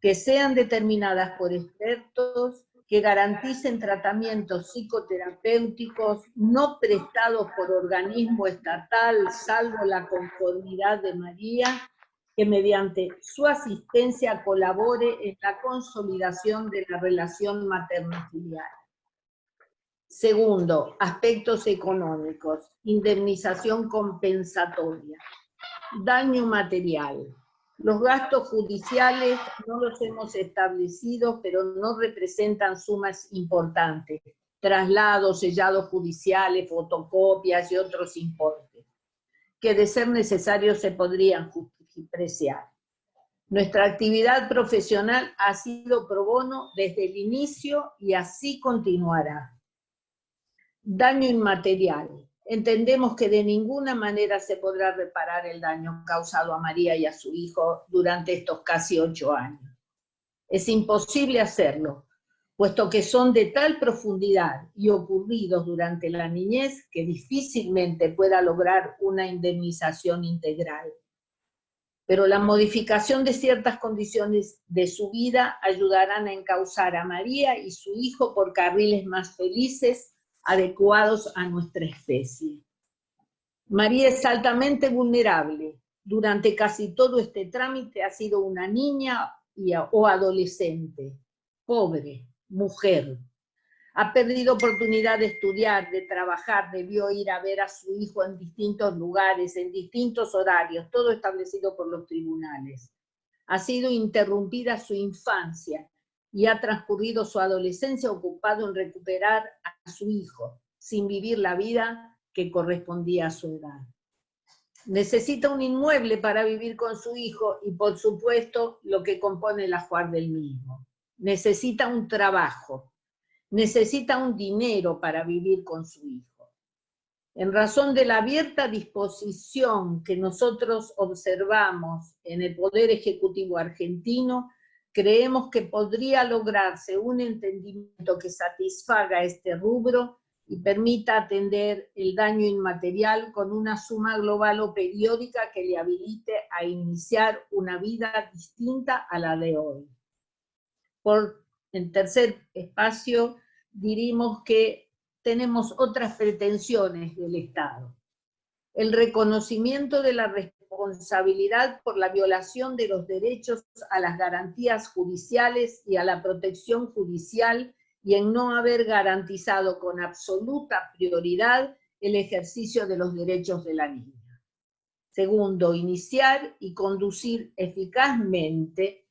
S12: que sean determinadas por expertos que garanticen tratamientos psicoterapéuticos no prestados por organismo estatal, salvo la conformidad de María, que mediante su asistencia colabore en la consolidación de la relación materno-filial. Segundo, aspectos económicos, indemnización compensatoria, daño material. Los gastos judiciales no los hemos establecido, pero no representan sumas importantes. Traslados, sellados judiciales, fotocopias y otros importes, que de ser necesarios se podrían justificar nuestra actividad profesional ha sido pro bono desde el inicio y así continuará. Daño inmaterial. Entendemos que de ninguna manera se podrá reparar el daño causado a María y a su hijo durante estos casi ocho años. Es imposible hacerlo, puesto que son de tal profundidad y ocurridos durante la niñez que difícilmente pueda lograr una indemnización integral pero la modificación de ciertas condiciones de su vida ayudarán a encauzar a María y su hijo por carriles más felices, adecuados a nuestra especie. María es altamente vulnerable. Durante casi todo este trámite ha sido una niña o adolescente, pobre, mujer, ha perdido oportunidad de estudiar, de trabajar, debió ir a ver a su hijo en distintos lugares, en distintos horarios, todo establecido por los tribunales. Ha sido interrumpida su infancia y ha transcurrido su adolescencia ocupado en recuperar a su hijo, sin vivir la vida que correspondía a su edad. Necesita un inmueble para vivir con su hijo y por supuesto lo que compone el ajuar del mismo. Necesita un trabajo, necesita un dinero para vivir con su hijo. En razón de la abierta disposición que nosotros observamos en el Poder Ejecutivo argentino, creemos que podría lograrse un entendimiento que satisfaga este rubro y permita atender el daño inmaterial con una suma global o periódica que le habilite a iniciar una vida distinta a la de hoy. Por en tercer espacio, diríamos que tenemos otras pretensiones del Estado. El reconocimiento de la responsabilidad por la violación de los derechos a las garantías judiciales y a la protección judicial y en no haber garantizado con absoluta prioridad el ejercicio de los derechos de la niña. Segundo, iniciar y conducir eficazmente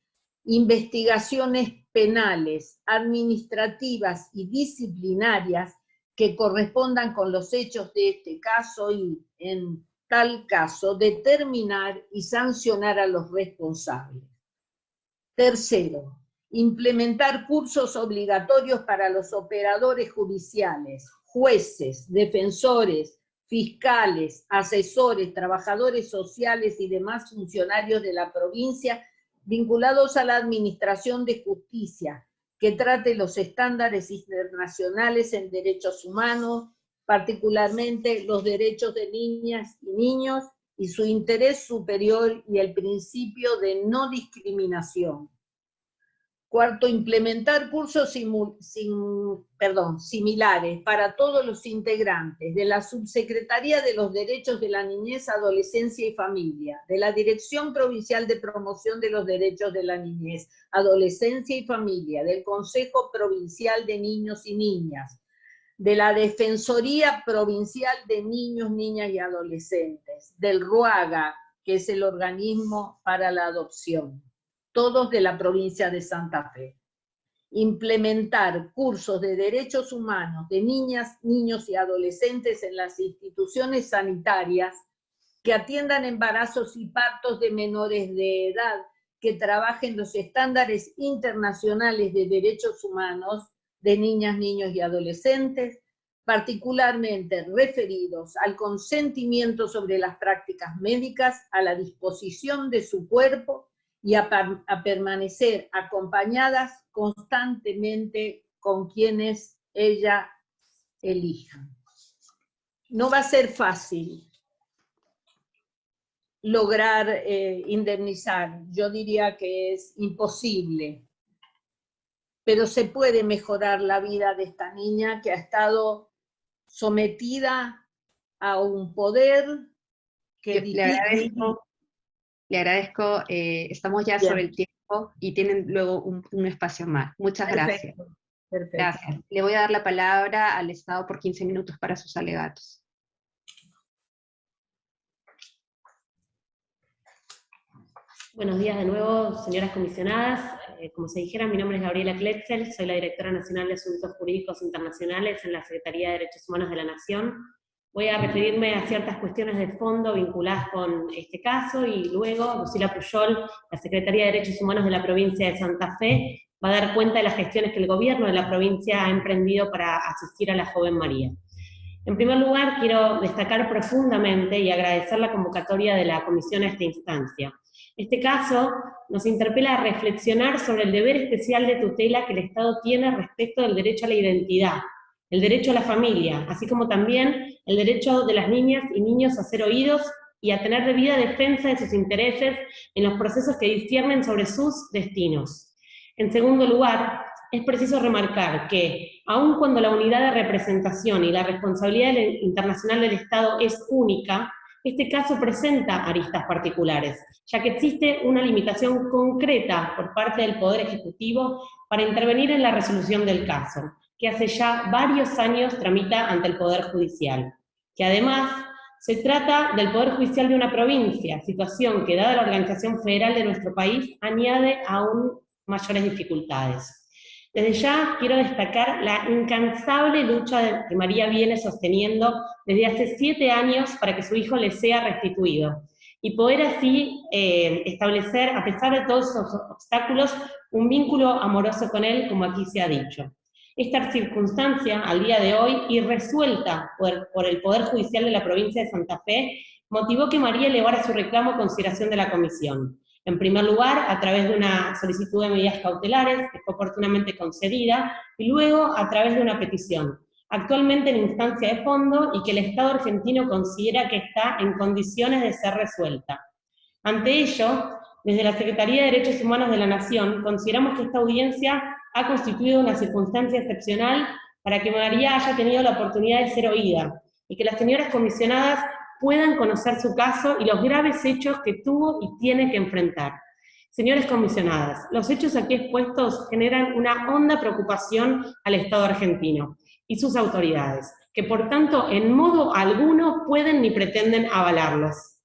S12: investigaciones penales, administrativas y disciplinarias que correspondan con los hechos de este caso y, en tal caso, determinar y sancionar a los responsables. Tercero, implementar cursos obligatorios para los operadores judiciales, jueces, defensores, fiscales, asesores, trabajadores sociales y demás funcionarios de la provincia vinculados a la administración de justicia, que trate los estándares internacionales en derechos humanos, particularmente los derechos de niñas y niños y su interés superior y el principio de no discriminación. Cuarto, implementar cursos perdón, similares para todos los integrantes de la Subsecretaría de los Derechos de la Niñez, Adolescencia y Familia, de la Dirección Provincial de Promoción de los Derechos de la Niñez, Adolescencia y Familia, del Consejo Provincial de Niños y Niñas, de la Defensoría Provincial de Niños, Niñas y Adolescentes, del RUAGA, que es el organismo para la adopción todos de la provincia de Santa Fe. Implementar cursos de derechos humanos de niñas, niños y adolescentes en las instituciones sanitarias que atiendan embarazos y partos de menores de edad, que trabajen los estándares internacionales de derechos humanos de niñas, niños y adolescentes, particularmente referidos al consentimiento sobre las prácticas médicas, a la disposición de su cuerpo y a, permanecer acompañadas constantemente con quienes ella elija. No va a ser fácil lograr eh, indemnizar, yo diría que es imposible, pero se puede mejorar la vida de esta niña que ha estado sometida a un poder que
S1: le agradezco, le agradezco eh, estamos ya sobre el tiempo y tienen luego un, espacio más. Muchas gracias. Gracias. Le voy a dar la palabra al Estado por 15 minutos para sus alegatos.
S6: Buenos días de nuevo, señoras comisionadas. Eh, como se dijera, mi nombre es Gabriela Kletzel, soy la Directora Nacional de Asuntos Jurídicos Internacionales en la Secretaría de Derechos Humanos de la Nación. Voy a referirme a ciertas cuestiones de fondo vinculadas con este caso y luego Lucila Puyol, la Secretaría de Derechos Humanos de la provincia de Santa Fe, va a dar cuenta de las gestiones que el gobierno de la provincia ha emprendido para asistir a la joven María. En primer lugar, quiero destacar profundamente y agradecer la convocatoria de la comisión a esta instancia. Este caso nos interpela a reflexionar sobre el deber especial de tutela que el Estado tiene respecto del derecho a la identidad, el derecho a la familia, así como también el derecho de las niñas y niños a ser oídos y a tener debida defensa de sus intereses en los procesos que disciernen sobre sus destinos. En segundo lugar, es preciso remarcar que, aun cuando la unidad de representación y la responsabilidad internacional del Estado es única, este caso presenta aristas particulares, ya que existe una limitación concreta por parte del Poder Ejecutivo para intervenir en la resolución del caso, que hace ya varios años tramita ante el Poder Judicial, que además se trata del Poder Judicial de una provincia, situación que dada la organización federal de nuestro país añade aún mayores dificultades. Desde ya quiero destacar la incansable lucha que María viene sosteniendo desde hace siete años para que su hijo le sea restituido y poder así eh, establecer, a pesar de todos esos obstáculos, un vínculo amoroso con él, como aquí se ha dicho. Esta circunstancia, al día de hoy, y resuelta por el Poder Judicial de la provincia de Santa Fe, motivó que María elevara su reclamo a consideración de la comisión. En primer lugar, a través de una solicitud de medidas cautelares, que fue oportunamente concedida, y luego a través de una petición, actualmente en instancia de fondo y que el Estado argentino considera que está en condiciones de ser resuelta. Ante ello, desde la Secretaría de Derechos Humanos de la Nación, consideramos que esta audiencia ha constituido una circunstancia excepcional para que María haya tenido la oportunidad de ser oída, y que las señoras comisionadas puedan conocer su caso y los graves hechos que tuvo y tiene que enfrentar. Señores comisionadas, los hechos aquí expuestos generan una honda preocupación al Estado argentino y sus autoridades, que por tanto en modo alguno pueden ni pretenden avalarlos.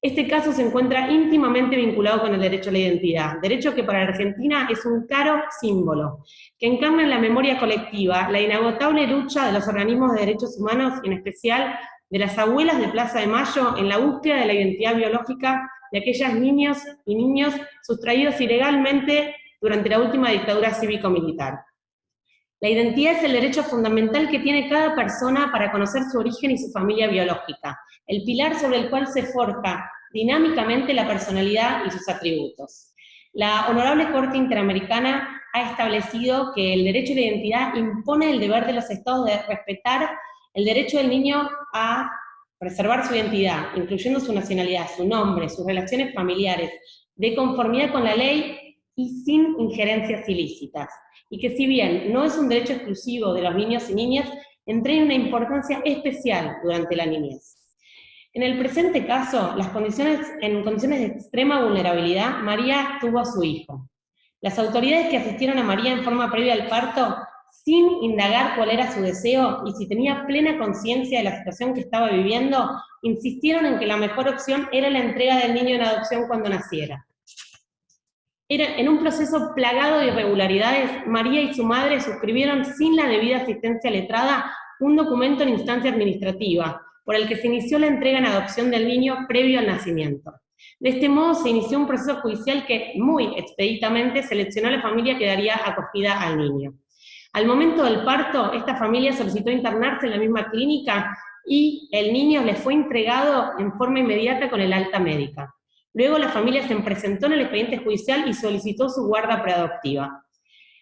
S6: Este caso se encuentra íntimamente vinculado con el derecho a la identidad, derecho que para Argentina es un caro símbolo, que encarna en la memoria colectiva la inagotable lucha de los organismos de derechos humanos, en especial de las abuelas de Plaza de Mayo en la búsqueda de la identidad biológica de aquellas niños y niños sustraídos ilegalmente durante la última dictadura cívico-militar. La identidad es el derecho fundamental que tiene cada persona para conocer su origen y su familia biológica, el pilar sobre el cual se forja dinámicamente la personalidad y sus atributos. La Honorable Corte Interamericana ha establecido que el derecho a la identidad impone el deber de los estados de respetar el derecho del niño a preservar su identidad, incluyendo su nacionalidad, su nombre, sus relaciones familiares, de conformidad con la ley y sin injerencias ilícitas. Y que si bien no es un derecho exclusivo de los niños y niñas, entrega una importancia especial durante la niñez. En el presente caso, las condiciones, en condiciones de extrema vulnerabilidad, María tuvo a su hijo. Las autoridades que asistieron a María en forma previa al parto sin indagar cuál era su deseo y si tenía plena conciencia de la situación que estaba viviendo, insistieron en que la mejor opción era la entrega del niño en adopción cuando naciera. Era, en un proceso plagado de irregularidades, María y su madre suscribieron sin la debida asistencia letrada un documento en instancia administrativa, por el que se inició la entrega en adopción del niño previo al nacimiento. De este modo se inició un proceso judicial que muy expeditamente seleccionó a la familia que daría acogida al niño. Al momento del parto, esta familia solicitó internarse en la misma clínica y el niño le fue entregado en forma inmediata con el alta médica. Luego la familia se presentó en el expediente judicial y solicitó su guarda preadoptiva.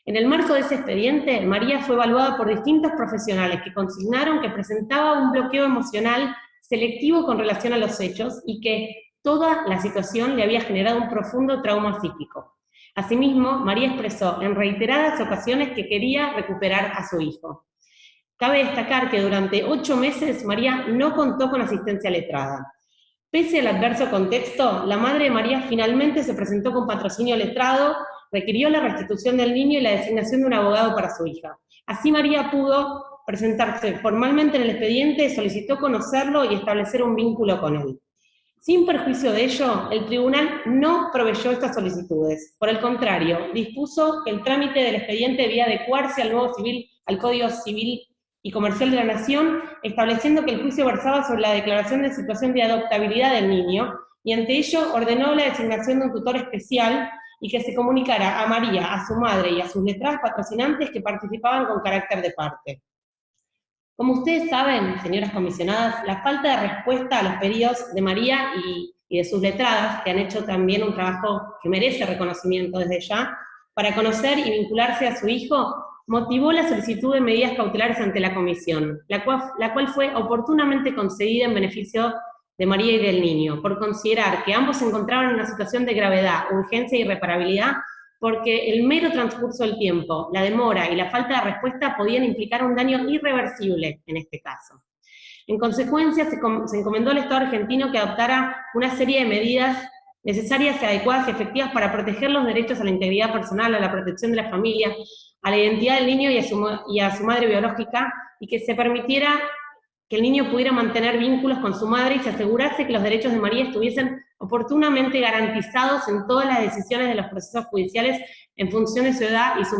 S6: En el marco de ese expediente, María fue evaluada por distintos profesionales que consignaron que presentaba un bloqueo emocional selectivo con relación a los hechos y que toda la situación le había generado un profundo trauma psíquico. Asimismo, María expresó en reiteradas ocasiones que quería recuperar a su hijo. Cabe destacar que durante ocho meses María no contó con asistencia letrada. Pese al adverso contexto, la madre de María finalmente se presentó con patrocinio letrado, requirió la restitución del niño y la designación de un abogado para su hija. Así María pudo presentarse formalmente en el expediente, solicitó conocerlo y establecer un vínculo con él. Sin perjuicio de ello, el tribunal no proveyó estas solicitudes. Por el contrario, dispuso que el trámite del expediente debía adecuarse al nuevo civil, al Código Civil y Comercial de la Nación, estableciendo que el juicio versaba sobre la declaración de situación de adoptabilidad del niño, y ante ello ordenó la designación de un tutor especial y que se comunicara a María, a su madre y a sus letradas patrocinantes que participaban con carácter de parte. Como ustedes saben, señoras comisionadas, la falta de respuesta a los pedidos de María y, de sus letradas, que han hecho también un trabajo que merece reconocimiento desde ya, para conocer y vincularse a su hijo, motivó la solicitud de medidas cautelares ante la comisión, la cual, la cual fue oportunamente concedida en beneficio de María y del niño, por considerar que ambos se encontraban en una situación de gravedad, urgencia y irreparabilidad porque el mero transcurso del tiempo, la demora y la falta de respuesta podían implicar un daño irreversible en este caso. En consecuencia, se, encomendó al Estado argentino que adoptara una serie de medidas necesarias, adecuadas y efectivas para proteger los derechos a la integridad personal, a la protección de la familia, a la identidad del niño y a su, madre biológica, y que se permitiera que el niño pudiera mantener vínculos con su madre y se asegurase que los derechos de María estuviesen oportunamente garantizados en todas las decisiones de los procesos judiciales en función de su edad y su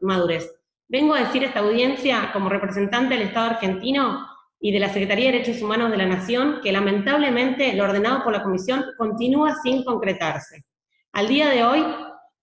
S6: madurez. Vengo a decir a esta audiencia, como representante del Estado argentino y de la Secretaría de Derechos Humanos de la Nación, que lamentablemente lo ordenado por la Comisión continúa sin concretarse. Al día de hoy,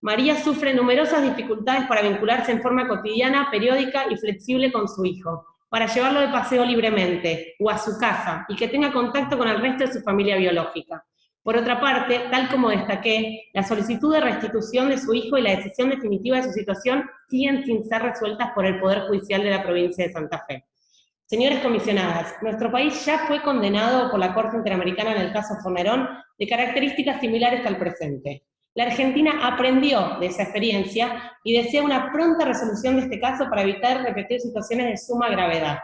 S6: María sufre numerosas dificultades para vincularse en forma cotidiana, periódica y flexible con su hijo, para llevarlo de paseo libremente, o a su casa, y que tenga contacto con el resto de su familia biológica. Por otra parte, tal como destaqué, la solicitud de restitución de su hijo y la decisión definitiva de su situación siguen sin ser resueltas por el Poder Judicial de la provincia de Santa Fe. Señores comisionadas, nuestro país ya fue condenado por la Corte Interamericana en el caso Fornerón de características similares al presente. La Argentina aprendió de esa experiencia y desea una pronta resolución de este caso para evitar repetir situaciones de suma gravedad.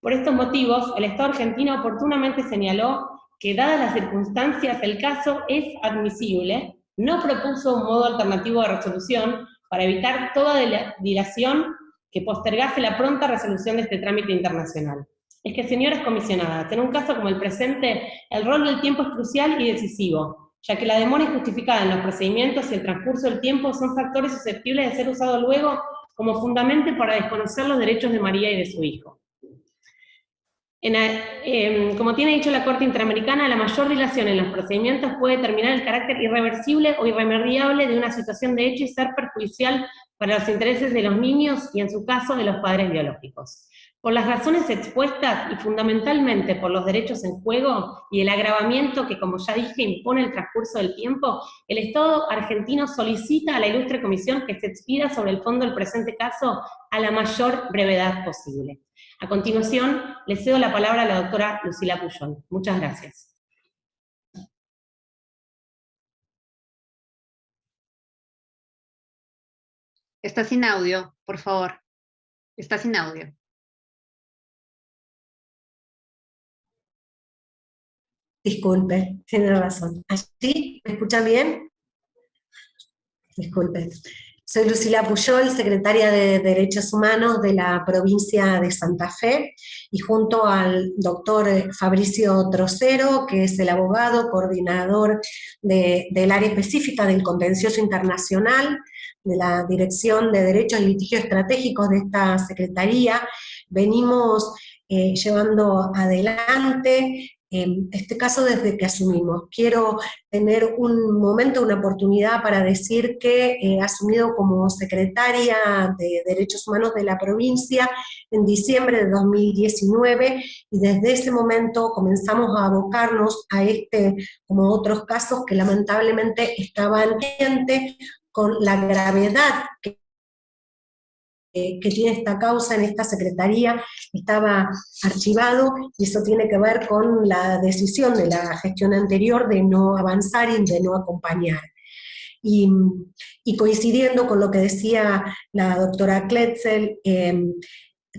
S6: Por estos motivos, el Estado argentino oportunamente señaló que dadas las circunstancias el caso es admisible, no propuso un modo alternativo de resolución para evitar toda dilación que postergase la pronta resolución de este trámite internacional. Es que, señoras comisionadas, en un caso como el presente, el rol del tiempo es crucial y decisivo, ya que la demora injustificada en los procedimientos y el transcurso del tiempo son factores susceptibles de ser usados luego como fundamento para desconocer los derechos de María y de su hijo. Em, como tiene dicho la Corte Interamericana, la mayor dilación en los procedimientos puede determinar el carácter irreversible o irremediable de una situación de hecho y ser perjudicial para los intereses de los niños y en su caso de los padres biológicos. Por las razones expuestas y fundamentalmente por los derechos en juego y el agravamiento que, como ya dije, impone el transcurso del tiempo, el Estado argentino solicita a la ilustre comisión que se expida sobre el fondo del presente caso a la mayor brevedad posible. A continuación, le cedo la palabra a la doctora Lucila Puyol. Muchas gracias.
S1: Está sin audio, por favor. Está sin audio.
S13: Disculpe, tiene razón. ¿Así? ¿Me escucha bien? Disculpe. Soy Lucila Puyol, secretaria de Derechos Humanos de la provincia de Santa Fe, y junto al doctor Fabricio Trocero, que es el abogado coordinador del área específica del contencioso internacional, de la Dirección de Derechos y Litigios Estratégicos de esta Secretaría, venimos eh, llevando adelante em, este caso desde que asumimos. Quiero tener un momento, una oportunidad para decir que he asumido como secretaria de Derechos Humanos de la provincia en diciembre de 2019 y desde ese momento comenzamos a abocarnos a este, como otros casos que lamentablemente estaban pendientes con la gravedad que que tiene esta causa en esta secretaría estaba archivado y eso tiene que ver con la decisión de la gestión anterior de no avanzar y de no acompañar. Y, coincidiendo con lo que decía la doctora Kletzel, em,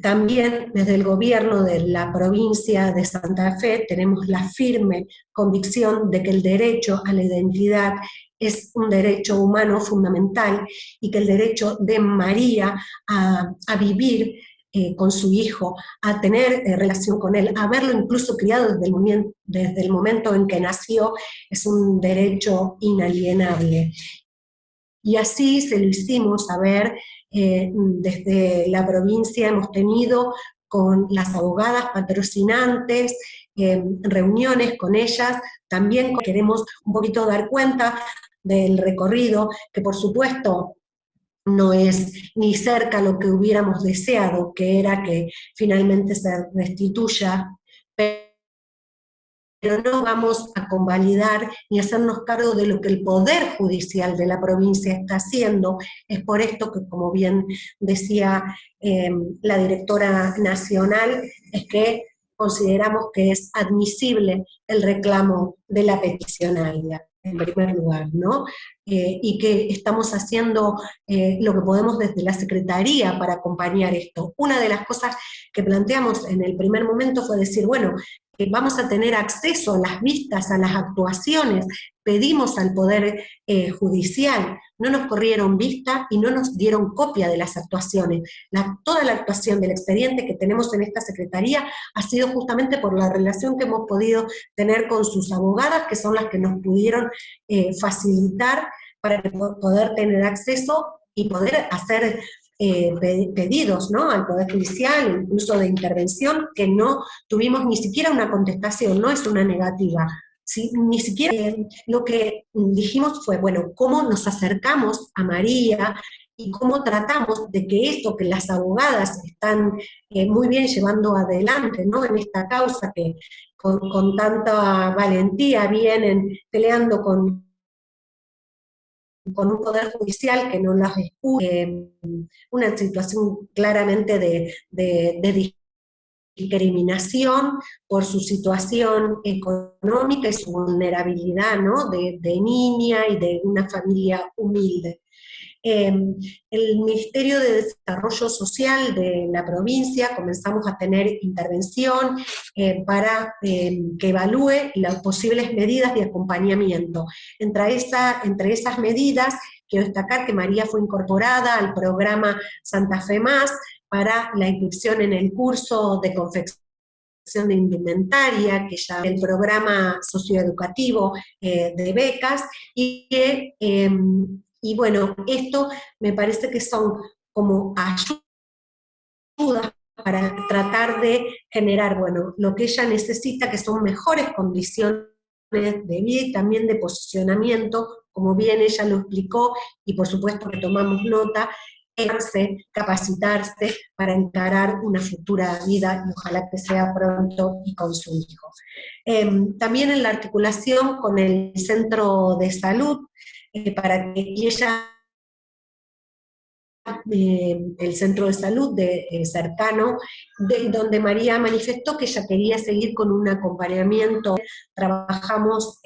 S13: también desde el gobierno de la provincia de Santa Fe tenemos la firme convicción de que el derecho a la identidad es un derecho humano fundamental y que el derecho de María a, vivir eh, con su hijo, a tener eh, relación con él, a verlo incluso criado desde el, desde el momento en que nació, es un derecho inalienable. Y así se lo hicimos saber eh, desde la provincia, hemos tenido con las abogadas patrocinantes, reuniones con ellas, también queremos un poquito dar cuenta del recorrido, que por supuesto no es ni cerca lo que hubiéramos deseado, que era que finalmente se restituya, pero no vamos a convalidar ni hacernos cargo de lo que el Poder Judicial de la provincia está haciendo. Es por esto que, como bien decía em, la directora nacional, es que consideramos que es admisible el reclamo de la peticionaria en primer lugar, ¿no? Eh, y que estamos haciendo eh, lo que podemos desde la Secretaría para acompañar esto. Una de las cosas que planteamos en el primer momento fue decir, bueno, vamos a tener acceso a las vistas, a las actuaciones, pedimos al Poder eh, Judicial, no nos corrieron vista y no nos dieron copia de las actuaciones. toda la actuación del expediente que tenemos en esta Secretaría ha sido justamente por la relación que hemos podido tener con sus abogadas, que son las que nos pudieron eh, facilitar para poder tener acceso y poder hacer eh, pedidos ¿no? al Poder Judicial, incluso de intervención, que no tuvimos ni siquiera una contestación, no es una negativa. Ni siquiera eh, lo que dijimos fue, bueno, cómo nos acercamos a María y cómo tratamos de que esto que las abogadas están eh, muy bien llevando adelante ¿no? en esta causa que con, con tanta valentía vienen peleando con con un poder judicial que no las escucha, eh, una situación claramente de, de, discriminación por su situación económica y su vulnerabilidad, ¿no? de, niña y de una familia humilde. Em, el Ministerio de Desarrollo Social de la provincia comenzamos a tener intervención eh, para em, que evalúe las posibles medidas de acompañamiento. Entre, esa, entre esas medidas, quiero destacar que María fue incorporada al programa Santa Fe Más para la inscripción en el curso de confección de indumentaria, que ya el programa socioeducativo eh, de becas, y que em, y bueno, esto me parece que son como ayudas para tratar de generar, bueno, lo que ella necesita, que son mejores condiciones de vida y también de posicionamiento, como bien ella lo explicó, y por supuesto que tomamos nota, capacitarse para encarar una futura vida, y ojalá que sea pronto y con su hijo. Em, también en la articulación con el centro de salud, eh, para que ella, eh, el centro de salud de, eh, cercano, de, donde María manifestó que ella quería seguir con un acompañamiento. Trabajamos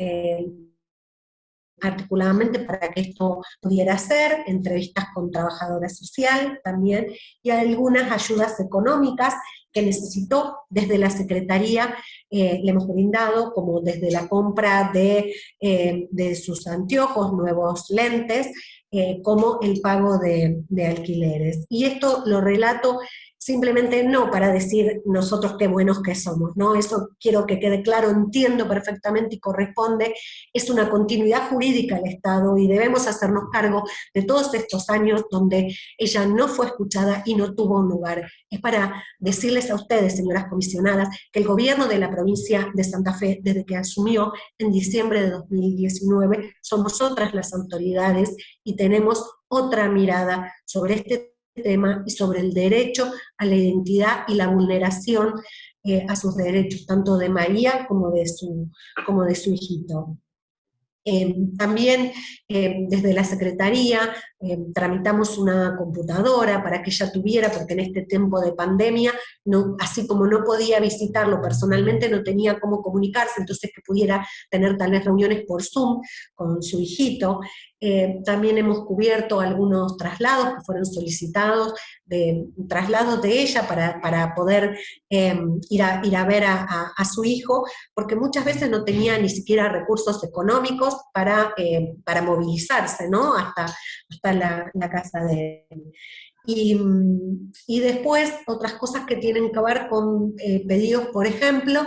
S13: articuladamente para que esto pudiera ser, entrevistas con trabajadora social también, y algunas ayudas económicas que necesitó desde la Secretaría, eh, le hemos brindado, como desde la compra de, eh, de sus anteojos, nuevos lentes, eh, como el pago de, de, alquileres. Y esto lo relato simplemente no para decir nosotros qué buenos que somos, ¿no? Eso quiero que quede claro, entiendo perfectamente y corresponde, es una continuidad jurídica del Estado y debemos hacernos cargo de todos estos años donde ella no fue escuchada y no tuvo un lugar. Es para decirles a ustedes, señoras comisionadas, que el gobierno de la provincia de Santa Fe, desde que asumió en diciembre de 2019, somos otras las autoridades y tenemos otra mirada sobre este tema y sobre el derecho a la identidad y la vulneración eh, a sus derechos, tanto de María como de su, como de su hijito. Em, también em, desde la Secretaría em, tramitamos una computadora para que ella tuviera, porque en este tiempo de pandemia, así como no podía visitarlo personalmente, no tenía cómo comunicarse, entonces que pudiera tener tal vez reuniones por Zoom con su hijito. Eh, también hemos cubierto algunos traslados que fueron solicitados, de, traslados de ella para, para poder em, ir, a, ir a ver a, su hijo, porque muchas veces no tenía ni siquiera recursos económicos para, eh, para movilizarse, ¿no? Hasta, hasta la, la casa de él. Y, y, después otras cosas que tienen que ver con eh, pedidos, por ejemplo,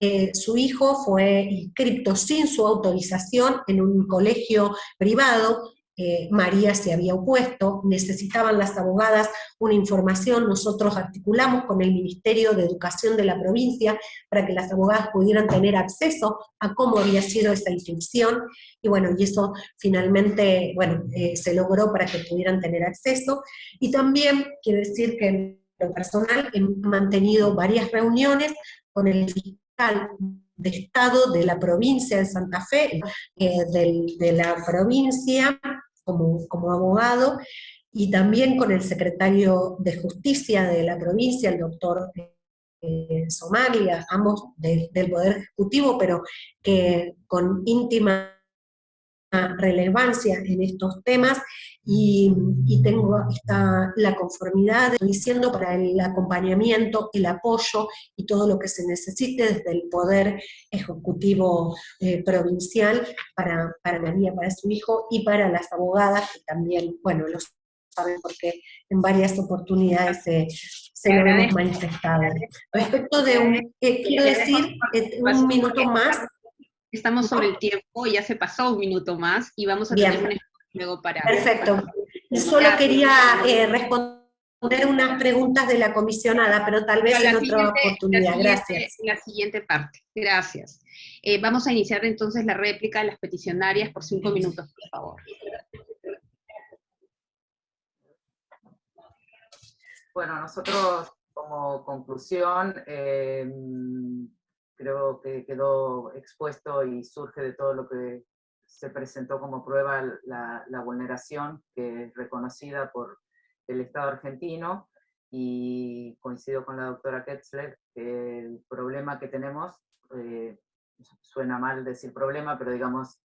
S13: eh, su hijo fue inscripto sin su autorización en un colegio privado, eh, María se había opuesto, necesitaban las abogadas una información, nosotros articulamos con el Ministerio de Educación de la provincia para que las abogadas pudieran tener acceso a cómo había sido esa inscripción, y bueno, y eso finalmente, bueno, eh, se logró para que pudieran tener acceso, y también quiero decir que en lo personal he mantenido varias reuniones con el de Estado de la provincia de Santa Fe, eh, de la provincia como, como abogado, y también con el secretario de Justicia de la provincia, el doctor eh, Somalia, ambos del Poder Ejecutivo, pero que con íntima relevancia en estos temas, y, tengo esta, la conformidad, diciendo, para el acompañamiento, el apoyo y todo lo que se necesite desde el Poder Ejecutivo eh, Provincial para, para María, para su hijo, y para las abogadas, que también, bueno, lo saben porque en varias oportunidades se, se lo hemos manifestado. Respecto de un, eh, quiero decir, eh, un minuto más.
S1: Estamos sobre el tiempo, ya se pasó un minuto más, y vamos a tener un luego para...
S13: Perfecto. Solo quería eh, responder unas preguntas de la comisionada, pero tal vez en otra oportunidad.
S1: La
S13: Gracias.
S1: La siguiente parte. Gracias. Eh, vamos a iniciar entonces la réplica de las peticionarias por cinco minutos, por favor.
S3: Bueno, nosotros como conclusión, eh, creo que quedó expuesto y surge de todo lo que se presentó como prueba la, vulneración que es reconocida por el Estado argentino y coincido con la doctora Ketzler que el problema que tenemos, eh, suena mal decir problema, pero digamos,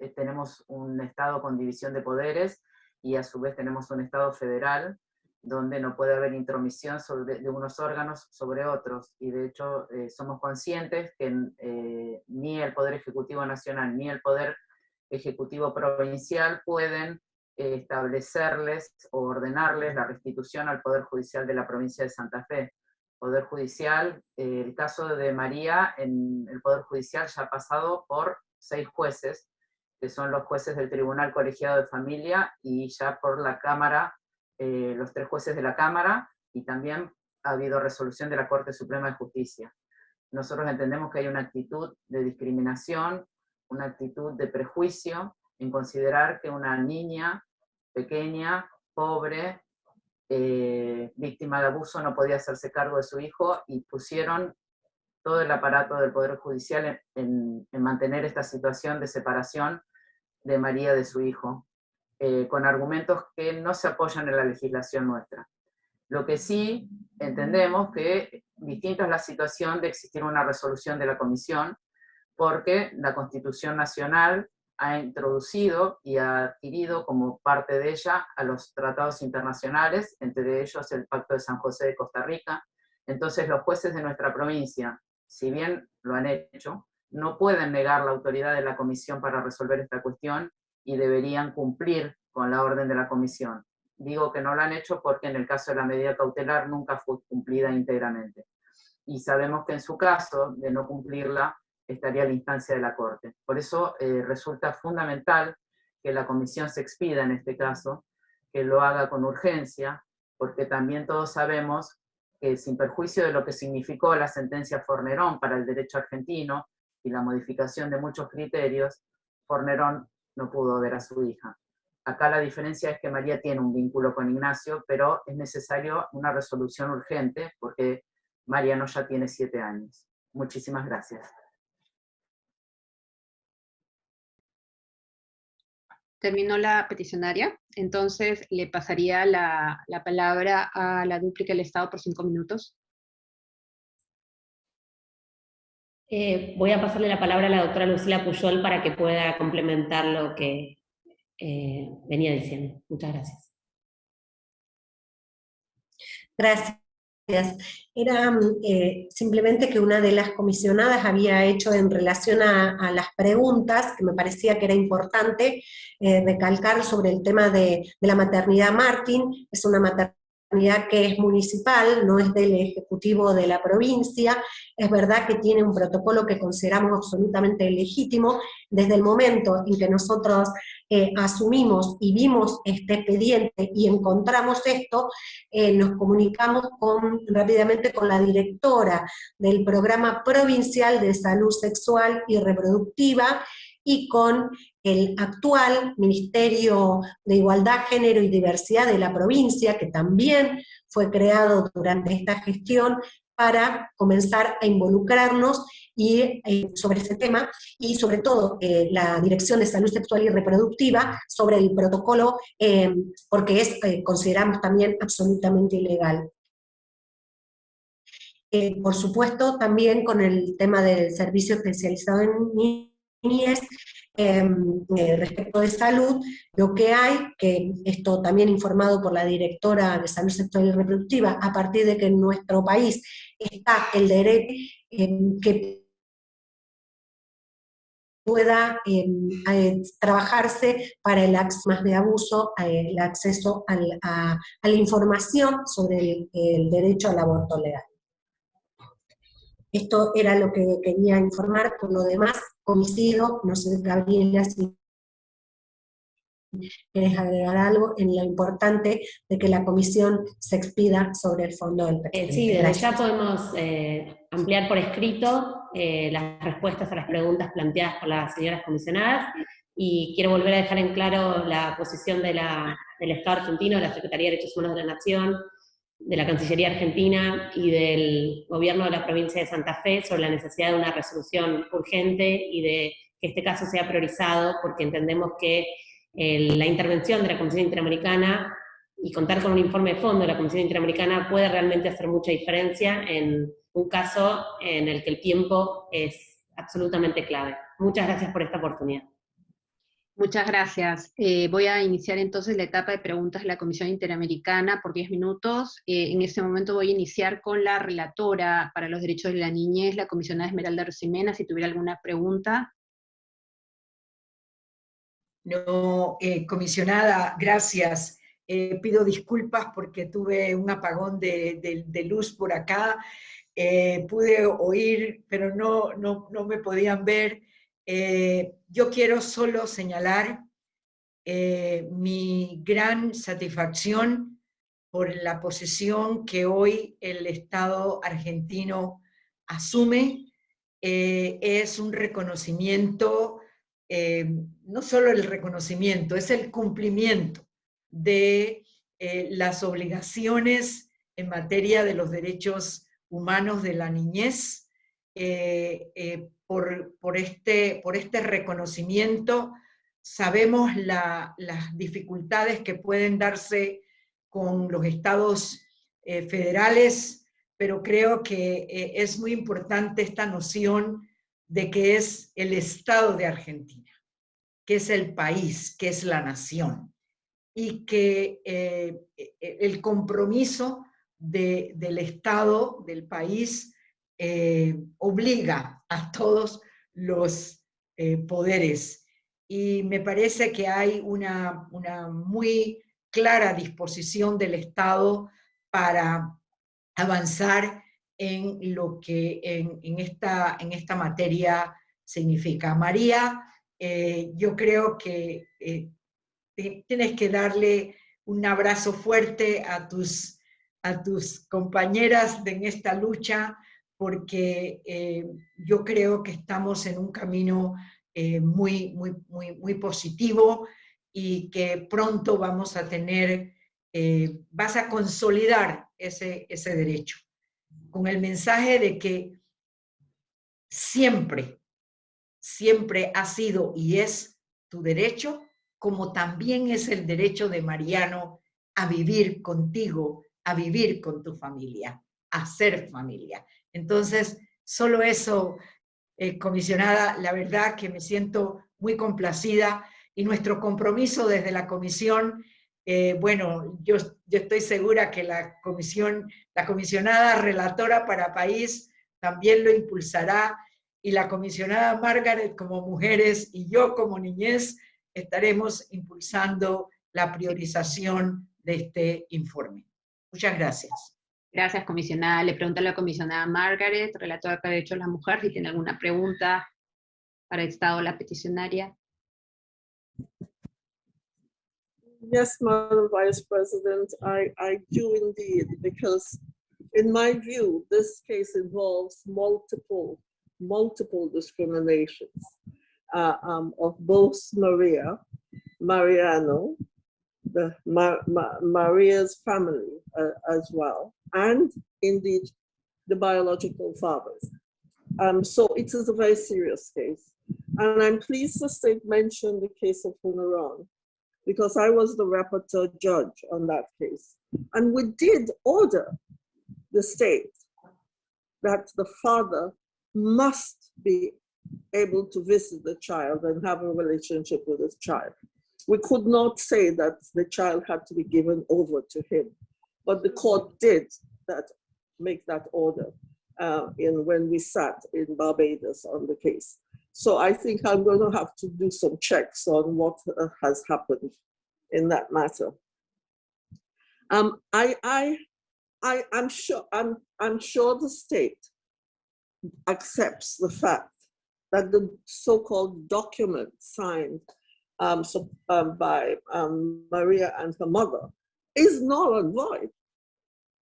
S3: eh, tenemos un Estado con división de poderes y a su vez tenemos un Estado federal donde no puede haber intromisión de unos órganos sobre otros, y de hecho eh, somos conscientes que ni el Poder Ejecutivo Nacional ni el Poder Ejecutivo Provincial pueden eh, establecerles o ordenarles la restitución al Poder Judicial de la provincia de Santa Fe. Poder Judicial, eh, el caso de María en el Poder Judicial ya ha pasado por seis jueces, que son los jueces del Tribunal Colegiado de Familia y ya por la Cámara, eh, los tres jueces de la Cámara, y también ha habido resolución de la Corte Suprema de Justicia. Nosotros entendemos que hay una actitud de discriminación una actitud de prejuicio en considerar que una niña pequeña, pobre, eh, víctima de abuso no podía hacerse cargo de su hijo y pusieron todo el aparato del Poder Judicial en, mantener esta situación de separación de María de su hijo, eh, con argumentos que no se apoyan en la legislación nuestra. Lo que sí entendemos que distinta es la situación de existir una resolución de la Comisión, porque la Constitución Nacional ha introducido y ha adquirido como parte de ella a los tratados internacionales, entre ellos el Pacto de San José de Costa Rica. Entonces los jueces de nuestra provincia, si bien lo han hecho, no pueden negar la autoridad de la comisión para resolver esta cuestión y deberían cumplir con la orden de la comisión. Digo que no lo han hecho porque en el caso de la medida cautelar nunca fue cumplida íntegramente. Y sabemos que en su caso, de no cumplirla, estaría la instancia de la Corte. Por eso eh, resulta fundamental que la comisión se expida en este caso, que lo haga con urgencia, porque también todos sabemos que sin perjuicio de lo que significó la sentencia Fornerón para el derecho argentino y la modificación de muchos criterios, Fornerón no pudo ver a su hija. Acá la diferencia es que María tiene un vínculo con Ignacio, pero es necesario una resolución urgente porque Mariano ya tiene siete años. Muchísimas gracias.
S1: Terminó la peticionaria, entonces le pasaría la, la palabra a la dúplica del Estado por cinco minutos.
S6: Eh, voy a pasarle la palabra a la doctora Lucila Puyol para que pueda complementar lo que eh, venía diciendo. Muchas gracias.
S13: Gracias. Era eh, simplemente que una de las comisionadas había hecho en relación a, las preguntas, que me parecía que era importante recalcar sobre el tema de, de la maternidad Martín, es una maternidad que es municipal, no es del Ejecutivo de la provincia, es verdad que tiene un protocolo que consideramos absolutamente legítimo, desde el momento en que nosotros eh, asumimos y vimos este expediente y encontramos esto, eh, nos comunicamos rápidamente con la directora del Programa Provincial de Salud Sexual y Reproductiva, y con el actual Ministerio de Igualdad, Género y Diversidad de la provincia, que también fue creado durante esta gestión para comenzar a involucrarnos y, eh, sobre ese tema, y sobre todo eh, la Dirección de Salud Sexual y Reproductiva sobre el protocolo, eh, porque es, consideramos también absolutamente ilegal. por supuesto, también con el tema del servicio especializado en Em, eh, respecto de salud, lo que hay, que esto también informado por la directora de Salud Sexual y Reproductiva, a partir de que en nuestro país está el derecho em, que pueda em, trabajarse para el más de abuso, eh, el acceso a, la información sobre el derecho al aborto legal. Esto era lo que quería informar, por lo demás coincido, no sé Gabriela si quieres agregar algo en lo importante de que la comisión se expida sobre el fondo del
S6: eh, sí, desde ya podemos eh, ampliar por escrito eh, las respuestas a las preguntas planteadas por las señoras comisionadas, y quiero volver a dejar en claro la posición de la, del Estado argentino, de la Secretaría de Derechos Humanos de la Nación, de la Cancillería Argentina y del gobierno de la provincia de Santa Fe sobre la necesidad de una resolución urgente y de que este caso sea priorizado porque entendemos que la intervención de la Comisión Interamericana y contar con un informe de fondo de la Comisión Interamericana puede realmente hacer mucha diferencia en un caso en el que el tiempo es absolutamente clave. Muchas gracias por esta oportunidad.
S1: Muchas gracias. Eh, voy a iniciar entonces la etapa de preguntas de la Comisión Interamericana por 10 minutos. Eh, en este momento voy a iniciar con la relatora para los derechos de la niñez, la comisionada Esmeralda Rosimena, si tuviera alguna pregunta.
S8: No, eh, comisionada, gracias. pido disculpas porque tuve un apagón de, luz por acá. pude oír, pero no, no, no me podían ver. Eh, yo quiero solo señalar eh, mi gran satisfacción por la posición que hoy el Estado argentino asume. Eh, es un reconocimiento, no solo el reconocimiento, es el cumplimiento de las obligaciones en materia de los derechos humanos de la niñez, por, este, por este reconocimiento. Sabemos las dificultades que pueden darse con los estados eh, federales, pero creo que eh, es muy importante esta noción de que es el Estado de Argentina, que es el país, que es la nación, y que eh, el compromiso del Estado, del país, obliga a todos los eh, poderes. Y me parece que hay una, una muy clara disposición del Estado para avanzar en lo que en, esta, en esta materia significa. María, eh, yo creo que eh, tienes que darle un abrazo fuerte a tus, a tus compañeras en esta lucha, porque eh, yo creo que estamos en un camino muy, muy, muy, muy positivo y que pronto vamos a tener, vas a consolidar ese, ese derecho con el mensaje de que siempre, siempre ha sido y es tu derecho, como también es el derecho de Mariano a vivir contigo, a vivir con tu familia, a ser familia. Entonces, solo eso, eh, comisionada, la verdad que me siento muy complacida y nuestro compromiso desde la comisión eh, bueno, yo, yo, estoy segura que la comisión, la comisionada relatora para país también lo impulsará y la comisionada Margaret como mujeres y yo como niñez estaremos impulsando la priorización de este informe. Muchas gracias.
S1: Gracias, comisionada. Le pregunto a la comisionada Margaret, relatora de Derechos de la Mujer, si tiene alguna pregunta para el Estado la peticionaria.
S9: Yes, Madam Vice President, I, I do indeed, because in my view, this case involves multiple, multiple discriminations uh, um, of both Maria, Mariano, the Ma Ma Maria's family uh, as well, and indeed the biological fathers. Um, so it is a very serious case. And I'm pleased the state mentioned the case of Hunaran because I was the rapporteur judge on that case. And we did order the state that the father must be able to visit the child and have a relationship with his child. We could not say that the child had to be given over to him, but the court did that, make that order uh, in when we sat in Barbados on the case. So I think I'm going to have to do some checks on what uh, has happened in that matter. Um, I, I, I, I'm sure, I'm, I'm sure the state accepts the fact that the so-called document signed um, so, um, by um, Maria and her mother is null and void.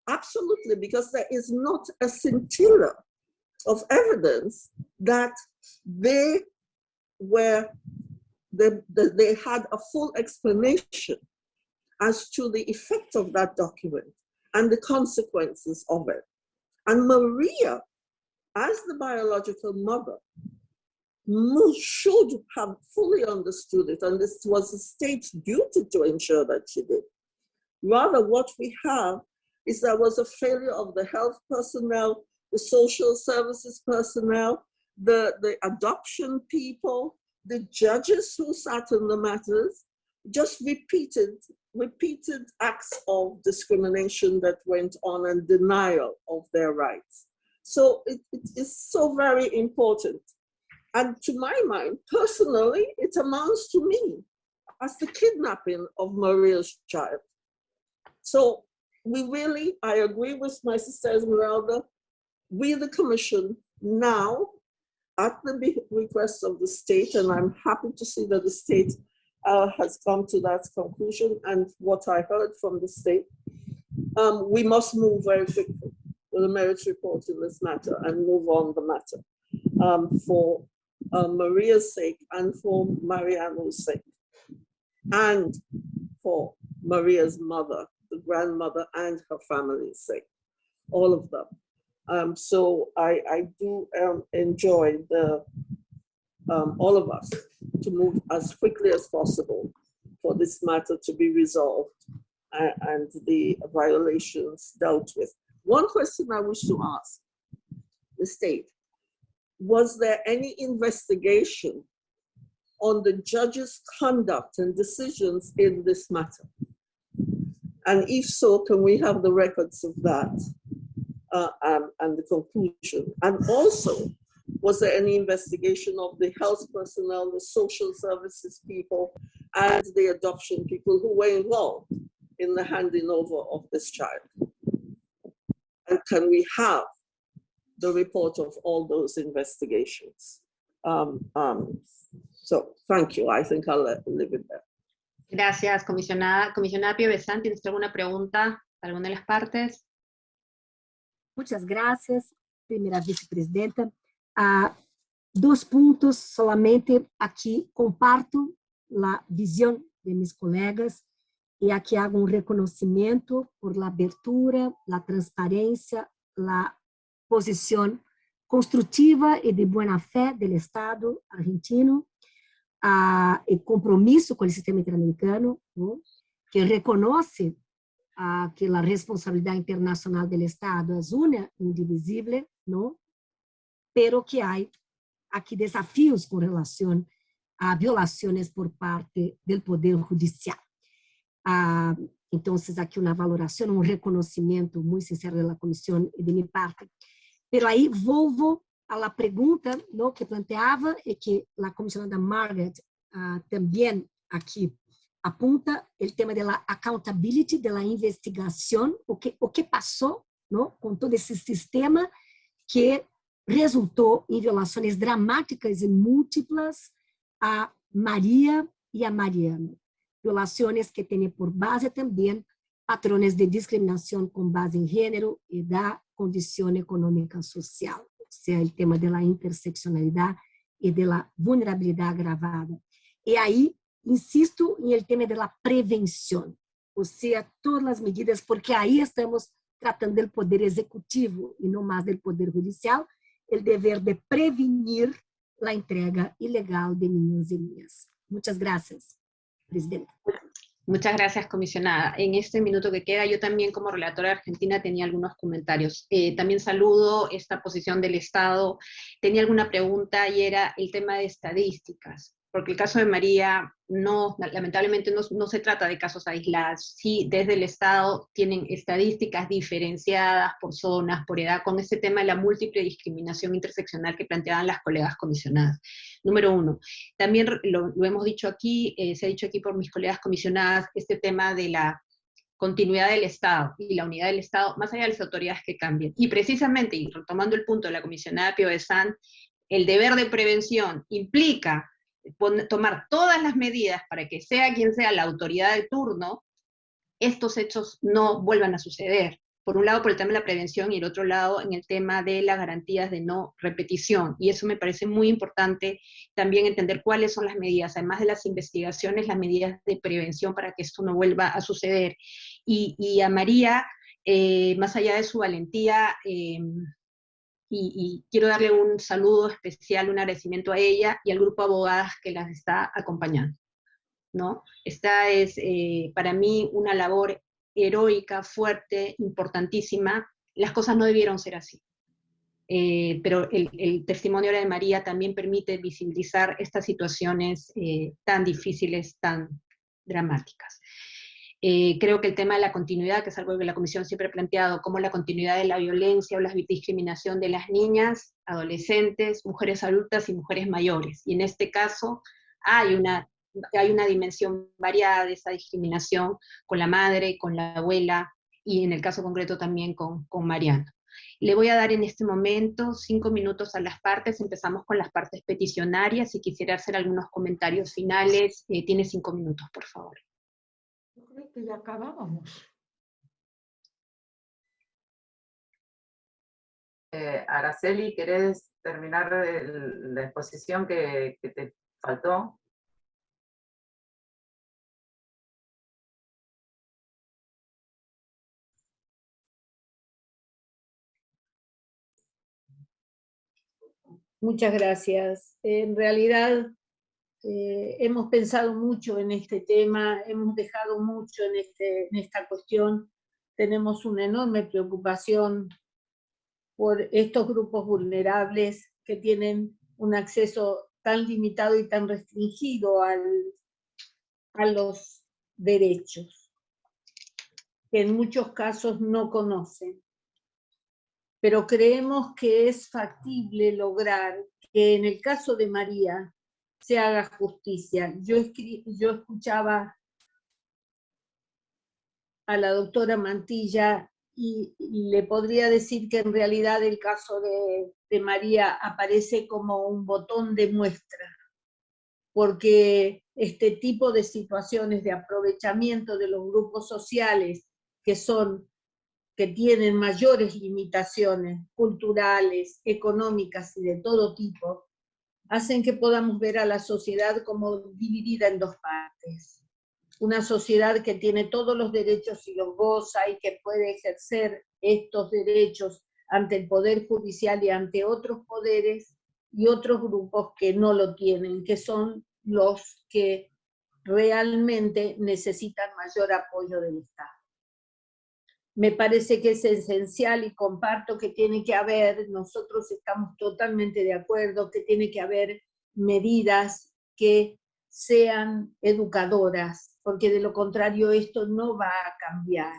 S9: Absolutely, because there is not a scintilla of evidence that they were, they, they had a full explanation as to the effect of that document and the consequences of it. And Maria, as the biological mother, should have fully understood it, and this was the state's duty to ensure that she did. Rather, what we have is there was a failure of the health personnel, the social services personnel, the, the adoption people, the judges who sat in the matters, just repeated, repeated acts of discrimination that went on and denial of their rights. So it, it is so very important. And to my mind, personally, it amounts to me as the kidnapping of Maria's child. So we really, I agree with my sister Esmeralda, we the commission now, at the request of the state, and I'm happy to see that the state uh, has come to that conclusion and what I heard from the state, um, we must move very quickly with a merits report in this matter and move on the matter um, for uh, Maria's sake and for Mariano's sake and for Maria's mother, the grandmother and her family's sake, all of them. Um, so I, I do um, enjoy the um, all of us to move as quickly as possible for this matter to be resolved uh, and the violations dealt with. One question I wish to ask the state, was there any investigation on the judge's conduct and decisions in this matter? And if so, can we have the records of that uh, um, and the conclusion? And also, was there any investigation of the health personnel, the social services people, and the adoption people who were involved in the handing over of this child? And can we have the report of all those investigations? Um, um, so thank you. I think I'll leave it there.
S1: Gracias, comisionada. Comisionada Pio Besan, ¿tienes alguna pregunta para alguna de las partes?
S7: Muchas gracias, primera vicepresidenta. Ah, dos puntos solamente aquí comparto la visión de mis colegas y aquí hago un reconocimiento por la abertura, la transparencia, la posición constructiva y de buena fe del Estado argentino, uh, el compromiso con el sistema interamericano, ¿no? que reconoce uh, que la responsabilidad internacional del Estado es una, indivisible, ¿no? pero que hay aquí desafíos con relación a violaciones por parte del Poder Judicial. Ah, entonces, aquí una valoración, un reconocimiento muy sincero de la Comisión y de mi parte. Pero ahí volvo a la pregunta ¿no? que planteaba y que la comisionada Margaret ah, también aquí apunta el tema de la accountability, de la investigación, o que, o que pasó ¿no? con todo ese sistema que resultó en violaciones dramáticas y múltiples a María y a Mariano. Violaciones que tienen por base también patrones de discriminación con base en género, edad, condición económica social, o sea, el tema de la interseccionalidad y de la vulnerabilidad agravada. Y ahí insisto en el tema de la prevención, o sea, todas las medidas, porque ahí estamos tratando del poder ejecutivo y no más del poder judicial, el deber de prevenir la entrega ilegal de niños y niñas. Muchas gracias, Presidenta.
S1: Muchas gracias, comisionada. En este minuto que queda, yo también como relatora Argentina tenía algunos comentarios. Eh, también saludo esta posición del Estado. Tenía alguna pregunta y era el tema de estadísticas porque el caso de María no, lamentablemente no, se trata de casos aislados, sí, desde el Estado tienen estadísticas diferenciadas por zonas, por edad, con ese tema de la múltiple discriminación interseccional que planteaban las colegas comisionadas. Número uno, también lo, hemos dicho aquí, eh, se ha dicho aquí por mis colegas comisionadas, este tema de la continuidad del Estado y la unidad del Estado, más allá de las autoridades que cambien. Y precisamente, y retomando el punto de la comisionada Pio de San, el deber de prevención implica tomar todas las medidas para que sea quien sea la autoridad de turno, estos hechos no vuelvan a suceder. Por un lado, por el tema de la prevención y el otro lado, en el tema de las garantías de no repetición. Y eso me parece muy importante también entender cuáles son las medidas, además de las investigaciones, las medidas de prevención para que esto no vuelva a suceder. Y, a María, eh, más allá de su valentía, eh, y, quiero darle un saludo especial, un agradecimiento a ella y al grupo de abogadas que las está acompañando. ¿no? Esta es eh, para mí una labor heroica, fuerte, importantísima. Las cosas no debieron ser así. Eh, pero el, testimonio de María también permite visibilizar estas situaciones eh, tan difíciles, tan dramáticas. Eh, creo que el tema de la continuidad, que es algo que la Comisión siempre ha planteado, como la continuidad de la violencia o la discriminación de las niñas, adolescentes, mujeres adultas y mujeres mayores. Y en este caso hay una, hay una dimensión variada de esa discriminación con la madre, con la abuela, y en el caso concreto también con, con Mariano. Le voy a dar en este momento cinco minutos a las partes, empezamos con las partes peticionarias, y quisiera hacer algunos comentarios finales, eh, tiene cinco minutos, por favor
S8: que ya acabábamos.
S3: Eh, Araceli, ¿querés terminar la exposición que, que te faltó?
S12: Muchas gracias. En realidad eh, hemos pensado mucho en este tema, hemos dejado mucho en, este, en esta cuestión, tenemos una enorme preocupación por estos grupos vulnerables que tienen un acceso tan limitado y tan restringido al, a los derechos, que en muchos casos no conocen. Pero creemos que es factible lograr que en el caso de María, se haga justicia. Yo, escuchaba a la doctora Mantilla y, le podría decir que en realidad el caso de, de María aparece como un botón de muestra, porque este tipo de situaciones de aprovechamiento de los grupos sociales que son que tienen mayores limitaciones culturales, económicas y de todo tipo, hacen que podamos ver a la sociedad como dividida en dos partes una sociedad que tiene todos los derechos y los goza y que puede ejercer estos derechos ante el Poder Judicial y ante otros poderes, y otros grupos que no lo tienen, que son los que realmente necesitan mayor apoyo del Estado. Me parece que es esencial y comparto que tiene que haber, nosotros estamos totalmente de acuerdo, que tiene que haber medidas que sean educadoras, porque de lo contrario esto no va a cambiar.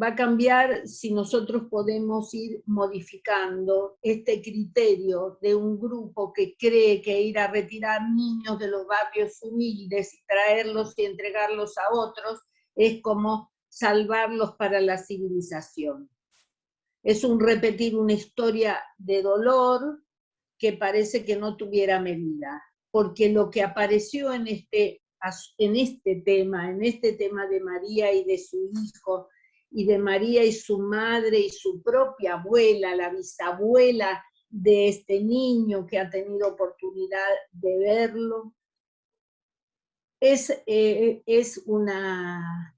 S12: Va a cambiar si nosotros podemos ir modificando este criterio de un grupo que cree que ir a retirar niños de los barrios humildes y traerlos y entregarlos a otros es como salvarlos para la civilización. Es un repetir una historia de dolor que parece que no tuviera medida, porque lo que apareció en este en este tema, en este tema de María y de su hijo, y de María y su madre y su propia abuela, la bisabuela de este niño que ha tenido oportunidad de verlo, es, eh, es una,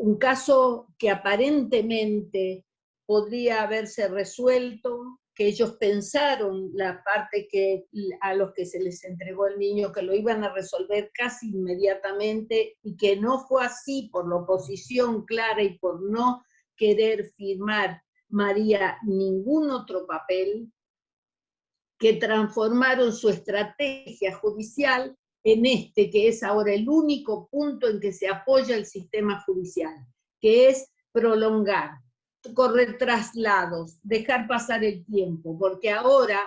S12: un caso que aparentemente podría haberse resuelto que ellos pensaron la parte que a los que se les entregó el niño, que lo iban a resolver casi inmediatamente y que no fue así por la oposición clara y por no querer firmar María ningún otro papel, que transformaron su estrategia judicial en este, que es ahora el único punto en que se apoya el sistema judicial, que es prolongar correr traslados, dejar pasar el tiempo, porque ahora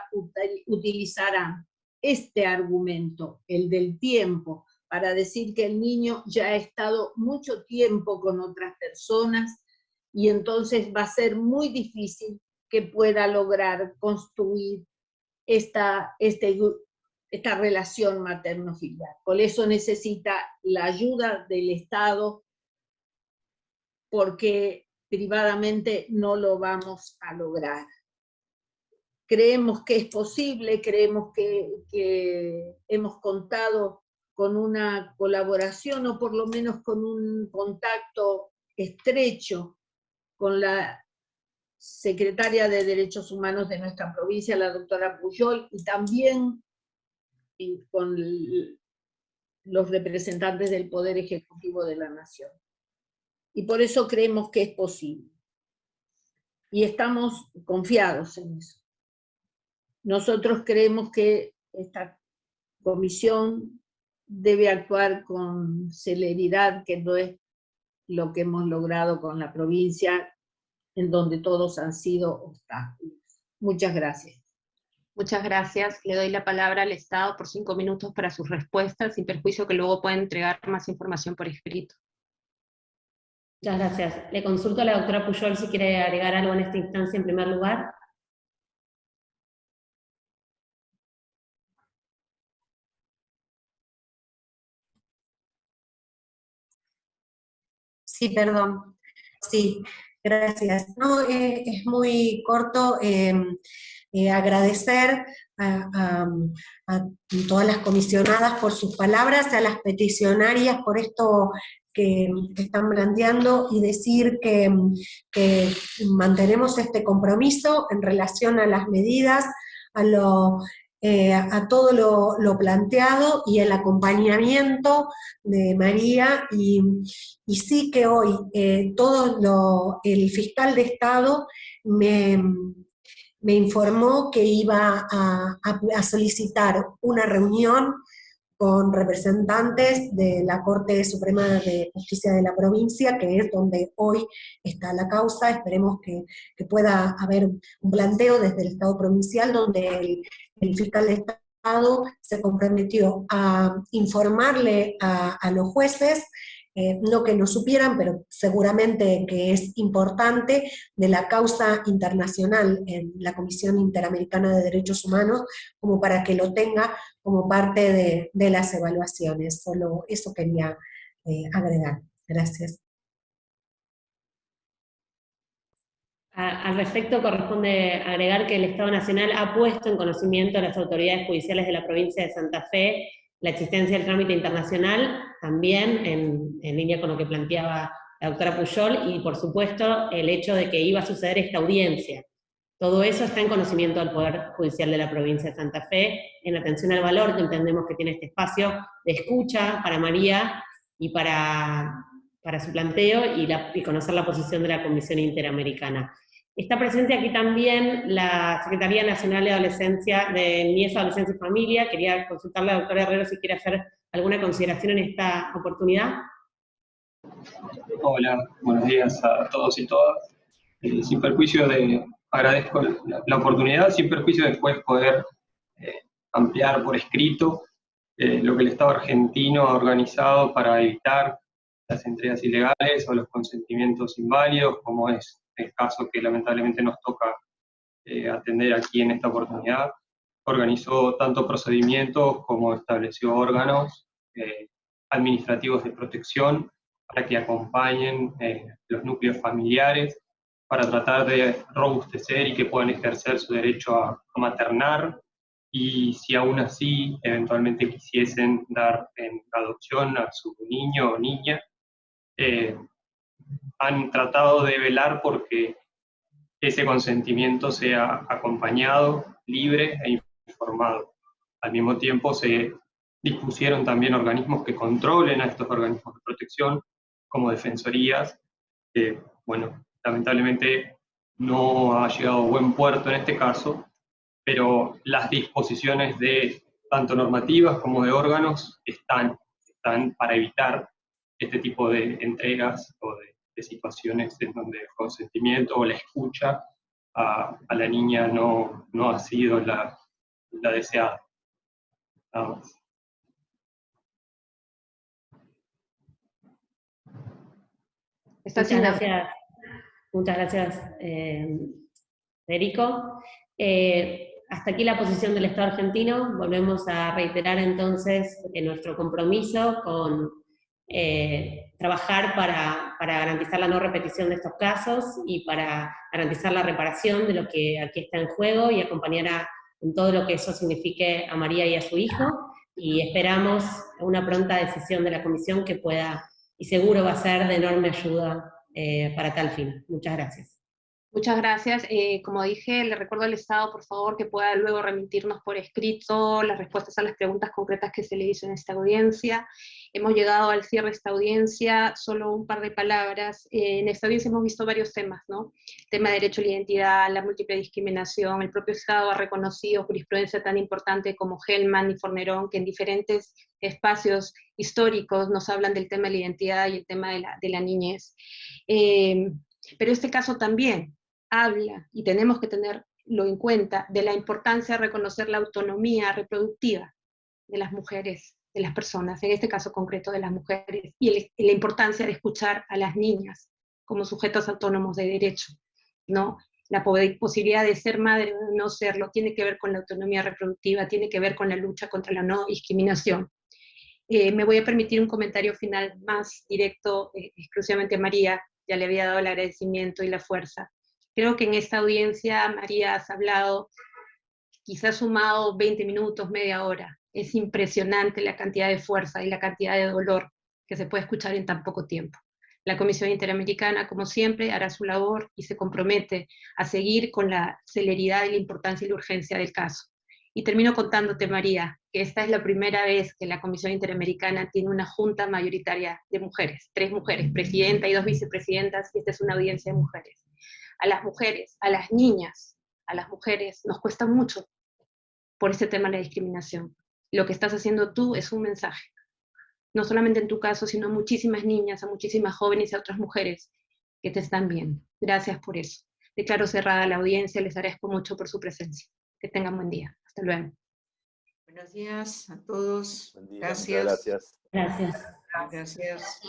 S12: utilizarán este argumento, el del tiempo, para decir que el niño ya ha estado mucho tiempo con otras personas y entonces va a ser muy difícil que pueda lograr construir esta, este, esta relación materno-filial. Por eso necesita la ayuda del Estado, porque privadamente no lo vamos a lograr. Creemos que es posible, creemos que, hemos contado con una colaboración o por lo menos con un contacto estrecho con la secretaria de Derechos Humanos de nuestra provincia, la doctora Puyol, y también con los representantes del Poder Ejecutivo de la Nación y por eso creemos que es posible. Y estamos confiados en eso. Nosotros creemos que esta comisión debe actuar con celeridad, que no es lo que hemos logrado con la provincia, en donde todos han sido obstáculos. Muchas gracias.
S1: Muchas gracias. Le doy la palabra al Estado por cinco minutos para sus respuestas, sin perjuicio que luego pueda entregar más información por escrito.
S6: Muchas gracias. Le consulto a la doctora Puyol si quiere agregar algo en esta instancia en primer lugar.
S13: Sí, perdón. Sí, gracias. No, eh, es muy corto. Em, eh, agradecer a, todas las comisionadas por sus palabras, a las peticionarias por esto que, están planteando y decir que, mantenemos este compromiso en relación a las medidas, a, lo, eh, a todo lo, planteado y el acompañamiento de María, y, sí que hoy eh, todo el fiscal de Estado me, informó que iba a solicitar una reunión con representantes de la Corte Suprema de Justicia de la provincia, que es donde hoy está la causa. Esperemos que, pueda haber un planteo desde el Estado provincial, donde el, fiscal de Estado se comprometió a informarle a, los jueces eh, no que no supieran, pero seguramente que es importante, de la causa internacional en la Comisión Interamericana de Derechos Humanos, como para que lo tenga como parte de, las evaluaciones. Solo eso quería eh, agregar. Gracias.
S6: Al respecto, corresponde agregar que el Estado Nacional ha puesto en conocimiento a las autoridades judiciales de la provincia de Santa Fe la existencia del trámite internacional, también en, línea con lo que planteaba la doctora Puyol, y por supuesto el hecho de que iba a suceder esta audiencia. Todo eso está en conocimiento del Poder Judicial de la provincia de Santa Fe, en atención al valor que entendemos que tiene este espacio de escucha para María y para, para su planteo y conocer la posición de la Comisión Interamericana. Está presente aquí también la Secretaría Nacional de Adolescencia, de Niñez, Adolescencia y Familia. Quería consultarle a la doctora Herrero si quiere hacer alguna consideración en esta oportunidad.
S14: Hola, buenos días a todos y todas. Eh, sin perjuicio de, agradezco la, oportunidad, sin perjuicio de después poder eh, ampliar por escrito eh, lo que el Estado argentino ha organizado para evitar las entregas ilegales o los consentimientos inválidos, como es el caso que lamentablemente nos toca eh, atender aquí en esta oportunidad, organizó tanto procedimientos como estableció órganos eh, administrativos de protección para que acompañen eh, los núcleos familiares para tratar de robustecer y que puedan ejercer su derecho a, maternar. Y si aún así eventualmente quisiesen dar en adopción a su niño o niña, han tratado de velar porque ese consentimiento sea acompañado, libre e informado. Al mismo tiempo se dispusieron también organismos que controlen a estos organismos de protección, como defensorías, que, bueno, lamentablemente no ha llegado a buen puerto en este caso, pero las disposiciones de tanto normativas como de órganos están, están para evitar este tipo de entregas o de de situaciones en donde el consentimiento o la escucha a, la niña no, no, ha sido la, la deseada. Vamos.
S6: Muchas gracias, muchas gracias eh, Federico. Eh, hasta aquí la posición del Estado argentino. Volvemos a reiterar entonces nuestro compromiso con eh, trabajar para, garantizar la no repetición de estos casos y para garantizar la reparación de lo que aquí está en juego y acompañar en todo lo que eso signifique a María y a su hijo, y esperamos una pronta decisión de la Comisión que pueda, y seguro va a ser de enorme ayuda eh, para tal fin. Muchas gracias.
S1: Muchas gracias. Eh, como dije, le recuerdo al Estado, por favor, que pueda luego remitirnos por escrito las respuestas a las preguntas concretas que se le hizo en esta audiencia. Hemos llegado al cierre de esta audiencia, solo un par de palabras. Eh, en esta audiencia hemos visto varios temas, ¿no? El tema de derecho a la identidad, la múltiple discriminación, el propio Estado ha reconocido jurisprudencia tan importante como Hellman y Fornerón, que en diferentes espacios históricos nos hablan del tema de la identidad y el tema de la, de la niñez. Eh, pero este caso también, habla, y tenemos que tenerlo en cuenta, de la importancia de reconocer la autonomía reproductiva de las mujeres, de las personas, en este caso concreto de las mujeres, y, la importancia de escuchar a las niñas como sujetos autónomos de derecho, ¿no? La posibilidad de ser madre o no serlo tiene que ver con la autonomía reproductiva, tiene que ver con la lucha contra la no discriminación. Eh, me voy a permitir un comentario final más directo, eh, exclusivamente a María, ya le había dado el agradecimiento y la fuerza. Creo que en esta audiencia, María, has hablado, quizás sumado 20 minutos, media hora. Es impresionante la cantidad de fuerza y la cantidad de dolor que se puede escuchar en tan poco tiempo. La Comisión Interamericana, como siempre, hará su labor y se compromete a seguir con la celeridad y la importancia y la urgencia del caso. Y termino contándote, María, que esta es la primera vez que la Comisión Interamericana tiene una junta mayoritaria de mujeres, tres mujeres, presidenta y dos vicepresidentas, y esta es una audiencia de mujeres a las mujeres, a las niñas, a las mujeres, nos cuesta mucho por este tema de la discriminación. Lo que estás haciendo tú es un mensaje, no solamente en tu caso, sino a muchísimas niñas, a muchísimas jóvenes y a otras mujeres que te están viendo. Gracias por eso. Declaro cerrada la audiencia, les agradezco mucho por su presencia. Que tengan buen día. Hasta luego.
S2: Buenos días a todos.
S5: Buen día,
S2: gracias.
S5: Gracias.
S6: Gracias.
S2: Gracias.